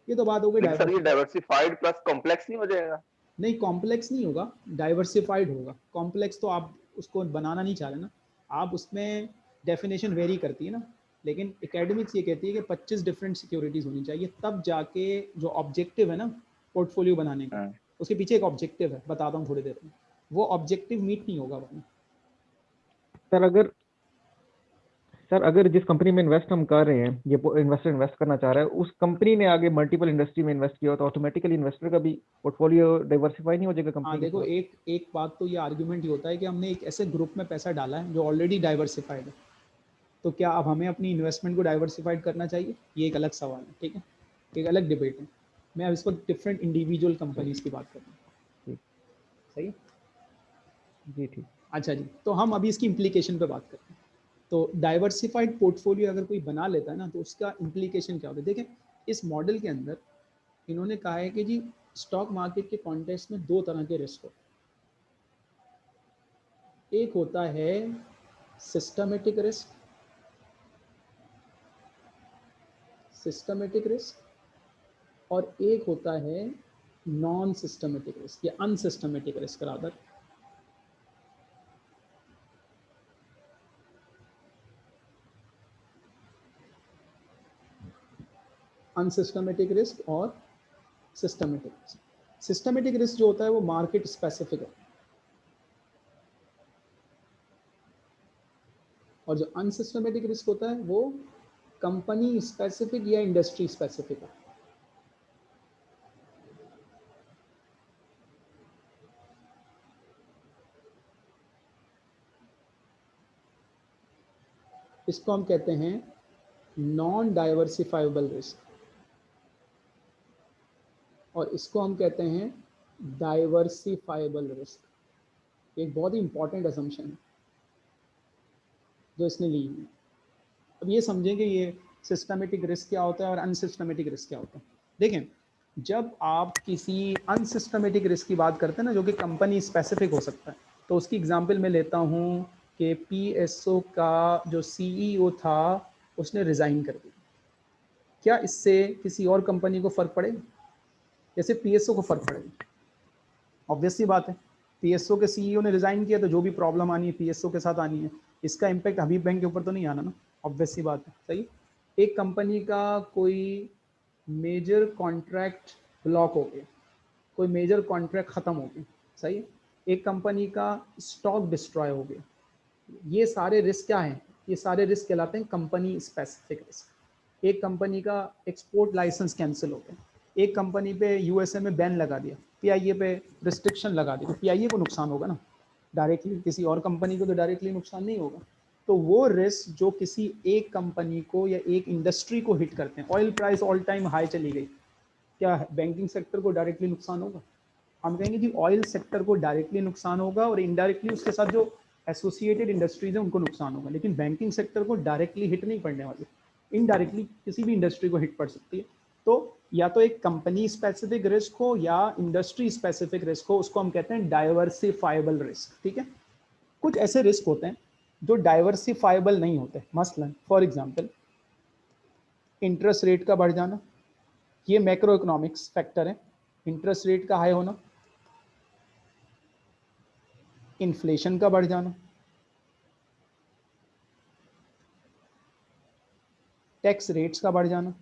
[SPEAKER 1] ये तो बात हो गई
[SPEAKER 3] लेकिन सर ये डाइवर्सिफाइड प्लस कॉम्प्लेक्स नहीं हो जाएगा?
[SPEAKER 1] नहीं कॉम्प्लेक्स नहीं होगा डाइवर्सिफाइड होगा। कॉम्प्लेक्स तो आप उसको बनाना नहीं चाह रहे ना। आप उसमें डेफिनेशन वेरी करती है ना। लेकिन एकेडमिक्स ये कहती है कि 25 डिफरेंट सिक्योरिटीज होनी चाहिए तब जाके जो ऑब्जेक्टिव है ना पोर्टफोलियो बनाने का
[SPEAKER 3] हाँ।
[SPEAKER 1] उसके पीछे एक ऑब्जेक्टिव है बताता हूँ थोड़ी देर में। वो ऑब्जेक्टिव मीट नहीं होगा
[SPEAKER 5] सर अगर सर अगर जिस कंपनी में इन्वेस्ट हम कर रहे हैं ये इन्वेस्टर इन्वेस्ट करना चाह रहा है उस कंपनी ने आगे मल्टीपल इंडस्ट्री में इन्वेस्ट किया तो ऑटोमेटिकली इन्वेस्टर का भी पोर्टफोलियो डाइवर्सिफाई नहीं हो जाएगा
[SPEAKER 1] हाँ
[SPEAKER 5] कंपनी
[SPEAKER 1] देखो एक एक बात तो ये आर्ग्यूमेंट ये होता है कि हमने एक ऐसे ग्रुप में पैसा डाला है जो ऑलरेडी डाइवर्सिफाइड है। तो क्या अब हमें अपनी इन्वेस्टमेंट को डाइवर्सिफाइड करना चाहिए? ये एक अलग सवाल है ठीक है? एक अलग डिबेट है। मैं अब इस वक्त डिफरेंट इंडिविजुअल कंपनीज़ की बात कर रहा हूँ।
[SPEAKER 5] ठीक।
[SPEAKER 1] सही?
[SPEAKER 5] जी ठीक।
[SPEAKER 1] अच्छा जी तो हम अभी इसकी इम्प्लीकेशन पे बात करते हैं। तो डाइवर्सिफाइड पोर्टफोलियो अगर कोई बना लेता है ना तो उसका इम्प्लीकेशन क्या होता है? देखें, इस मॉडल के अंदर इन्होंने कहा है कि जी स्टॉक मार्केट के कॉन्टेक्स्ट में दो तरह के रिस्क होते एक होता है सिस्टमेटिक रिस्क सिस्टमेटिक रिस्क और एक होता है नॉन सिस्टमेटिक रिस्क या unsystematic risk rather unsystematic risk और सिस्टमेटिक रिस्क सिस्टमेटिक रिस्क जो होता है वो मार्केट स्पेसिफिक है। और जो अनसिस्टमेटिक रिस्क होता है वो कंपनी स्पेसिफिक या इंडस्ट्री स्पेसिफिक है। इसको हम कहते हैं नॉन डाइवर्सिफाइबल रिस्क और इसको हम कहते हैं डाइवर्सिफाइबल रिस्क एक बहुत ही इंपॉर्टेंट असम्पशन है जो इसने ली है। अब ये समझें कि ये सिस्टमेटिक रिस्क क्या होता है और अनसिस्टमेटिक रिस्क क्या होता है। देखें, जब आप किसी अनसिस्टमेटिक रिस्क की बात करते हैं ना, जो कि कंपनी स्पेसिफिक हो सकता है तो उसकी एग्जांपल मैं लेता हूँ कि पीएसओ का जो सीईओ था, उसने रिज़ाइन कर दिया। क्या इससे किसी और कंपनी को फ़र्क पड़ेगा? जैसे पीएसओ को फ़र्क पड़ेगा। ऑब्वियसली बात है। पीएसओ के सीईओ ने रिज़ाइन किया तो जो भी प्रॉब्लम आनी है पीएसओ के साथ आनी है, इसका इम्पैक्ट हबीब बैंक के ऊपर तो नहीं आना ना। ऑब्वियसली बात है। सही? एक कंपनी का कोई मेजर कॉन्ट्रैक्ट ब्लॉक हो गया। कोई मेजर कॉन्ट्रैक्ट ख़त्म हो गया। सही? एक कंपनी का स्टॉक डिस्ट्रॉय हो गया। ये सारे रिस्क क्या हैं? ये सारे रिस्क कहलाते हैं कंपनी स्पेसिफिक रिस्क एक कंपनी का एक्सपोर्ट लाइसेंस कैंसिल हो गया। एक कंपनी पे यूएसए में बैन लगा दिया पीआईए पे रिस्ट्रिक्शन लगा दिया तो पीआईए को नुकसान होगा ना? डायरेक्टली किसी और कंपनी को तो डायरेक्टली नुकसान नहीं होगा। तो वो रिस्क जो किसी एक कंपनी को या एक इंडस्ट्री को हिट करते हैं oil price all time high चली गई, क्या बैंकिंग सेक्टर को डायरेक्टली नुकसान होगा? हम कहेंगे कि ऑयल सेक्टर को डायरेक्टली नुकसान होगा और इनडायरेक्टली उसके साथ जो एसोसिएटेड इंडस्ट्रीज़ हैं उनको नुकसान होगा, लेकिन बैंकिंग सेक्टर को डायरेक्टली हिट नहीं पड़ने वाली। इनडायरेक्टली किसी भी इंडस्ट्री को हिट पड़ सकती है। तो या तो एक कंपनी स्पेसिफिक रिस्क हो या इंडस्ट्री स्पेसिफिक रिस्क हो, उसको हम कहते हैं डाइवर्सिफाइबल रिस्क ठीक है? कुछ ऐसे रिस्क होते हैं जो डाइवर्सिफाइबल नहीं होते मसलन फॉर एग्जांपल इंटरेस्ट रेट का बढ़ जाना, ये मैक्रो इकोनॉमिक्स फैक्टर है इंटरेस्ट रेट का हाई होना इन्फ्लेशन का बढ़ जाना टैक्स रेट्स का बढ़ जाना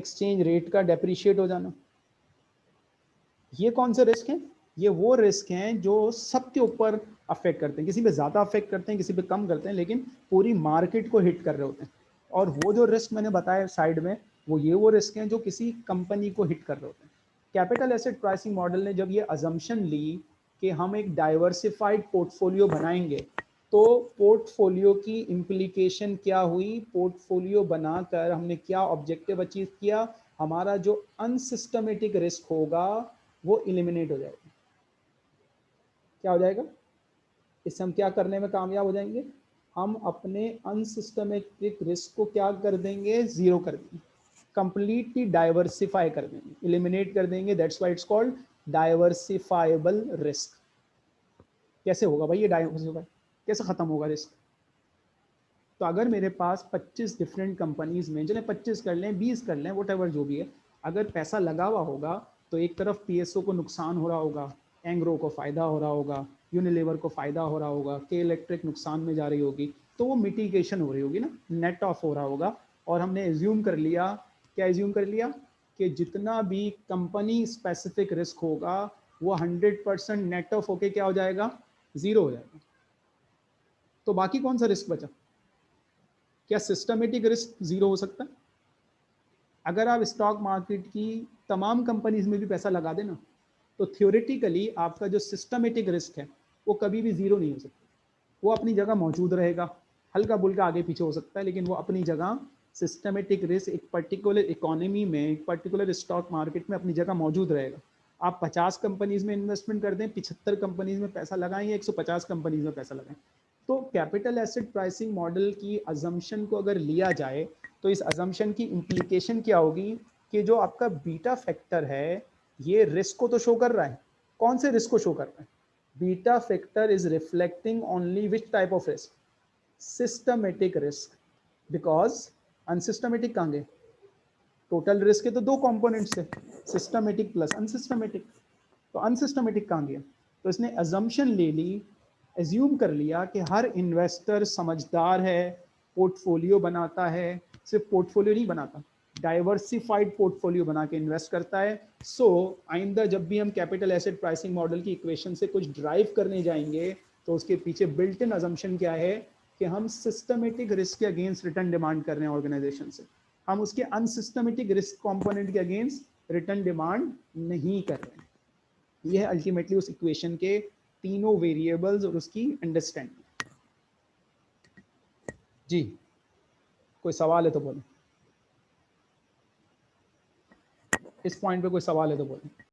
[SPEAKER 1] एक्सचेंज रेट का डेप्रिशिएट हो जाना। ये कौन से रिस्क हैं? ये वो रिस्क हैं जो सबके ऊपर अफेक्ट करते हैं। किसी पे ज़्यादा अफेक्ट करते हैं, किसी पे कम करते हैं, लेकिन पूरी मार्केट को हिट कर रहे होते हैं। और वो जो रिस्क मैंने बताया साइड में, वो ये वो रिस्क हैं जो किसी कंपनी को हिट कर रहे होते हैं। कैपिटल एसेट प्राइसिंग मॉडल ने जब ये अजम्पन ली कि हम एक डाइवर्सिफाइड पोर्टफोलियो बनाएँगे तो पोर्टफोलियो की इम्प्लीकेशन क्या हुई? पोर्टफोलियो बनाकर हमने क्या ऑब्जेक्टिव अचीव किया? हमारा जो अनसिस्टमेटिक रिस्क होगा, वो इलिमिनेट हो जाएगा। क्या हो जाएगा? इससे हम क्या करने में कामयाब हो जाएँगे? हम अपने अनसिस्टमेटिक रिस्क को क्या कर देंगे? ज़ीरो कर देंगे। कंप्लीटली डाइवर्सिफाई कर देंगे। इलिमिनेट कर देंगे। That's why it's called diversifiable risk कैसे होगा भाई ये डाइवर्सिफाई कैसे ख़त्म होगा रिस्क तो अगर मेरे पास 25 डिफरेंट कंपनीज़ में, चले 25 कर लें 20 कर लें वट जो भी है, अगर पैसा लगा हुआ होगा तो एक तरफ़ पीएसओ को नुकसान हो रहा होगा एंग्रो को फ़ायदा हो रहा होगा यूनिलीवर को फ़ायदा हो रहा होगा के इलेक्ट्रिक नुकसान में जा रही होगी तो वो मिटिगेशन हो रही होगी ना नेट ऑफ़ हो रहा होगा, और हमने एज्यूम कर लिया, क्या एज्यूम कर लिया? कि जितना भी कंपनी स्पेसिफिक रिस्क होगा, वो हंड्रेड परसेंट नेट ऑफ़ होके क्या हो जाएगा? ज़ीरो हो जाएगा। तो बाकी कौन सा रिस्क बचा? क्या सिस्टमेटिक रिस्क ज़ीरो हो सकता? है अगर आप स्टॉक मार्केट की तमाम कंपनीज़ में भी पैसा लगा देना तो थियोरेटिकली आपका जो सिस्टमेटिक रिस्क है, वो कभी भी ज़ीरो नहीं हो सकता। वो अपनी जगह मौजूद रहेगा। हल्का बुल्का आगे पीछे हो सकता है, लेकिन वो अपनी जगह सिस्टमेटिक रिस्क एक पर्टिकुलर इकोनॉमी में, एक पर्टिकुलर स्टॉक मार्केट में अपनी जगह मौजूद रहेगा। आप 50 कंपनीज़ में इन्वेस्टमेंट कर दें, पिछहत्तर कंपनीज़ में पैसा लगाएँ या 150 कंपनीज़ में पैसा लगाएँ। तो कैपिटल एसेट प्राइसिंग मॉडल की अजम्पन को अगर लिया जाए तो इस अजम्पन की इम्प्लीकेशन क्या होगी कि जो आपका बीटा फैक्टर है, ये रिस्क को तो शो कर रहा है। कौन से रिस्क को शो कर रहा है? Beta factor is reflecting only which type of risk systematic risk because unsystematic कहाँ गए? टोटल रिस्क के तो दो कंपोनेंट्स है सिस्टमेटिक प्लस अनसिस्टमेटिक तो अनसिस्टमेटिक कहाँ गया? तो इसने अजम्पन ले ली एज्यूम कर लिया कि हर इन्वेस्टर समझदार है पोर्टफोलियो बनाता है सिर्फ़ पोर्टफोलियो नहीं बनाता डाइवर्सिफाइड पोर्टफोलियो बना के इन्वेस्ट करता है। सो so, आइंदा जब भी हम कैपिटल एसेट प्राइसिंग मॉडल की इक्वेशन से कुछ ड्राइव करने जाएँगे तो उसके पीछे बिल्ट इन अजम्पन क्या है कि हम सिस्टमेटिक रिस्क के अगेंस्ट रिटर्न डिमांड कर रहे हैं ऑर्गेनाइजेशन से। हम उसके अनसिस्टमेटिक रिस्क कॉम्पोनेंट के अगेंस्ट रिटर्न डिमांड नहीं कर रहे हैं। यह अल्टीमेटली उस इक्वेशन के तीनों वेरिएबल्स और उसकी अंडरस्टैंडिंग जी। कोई सवाल है तो बोलो। इस पॉइंट पे कोई सवाल है तो बोलो।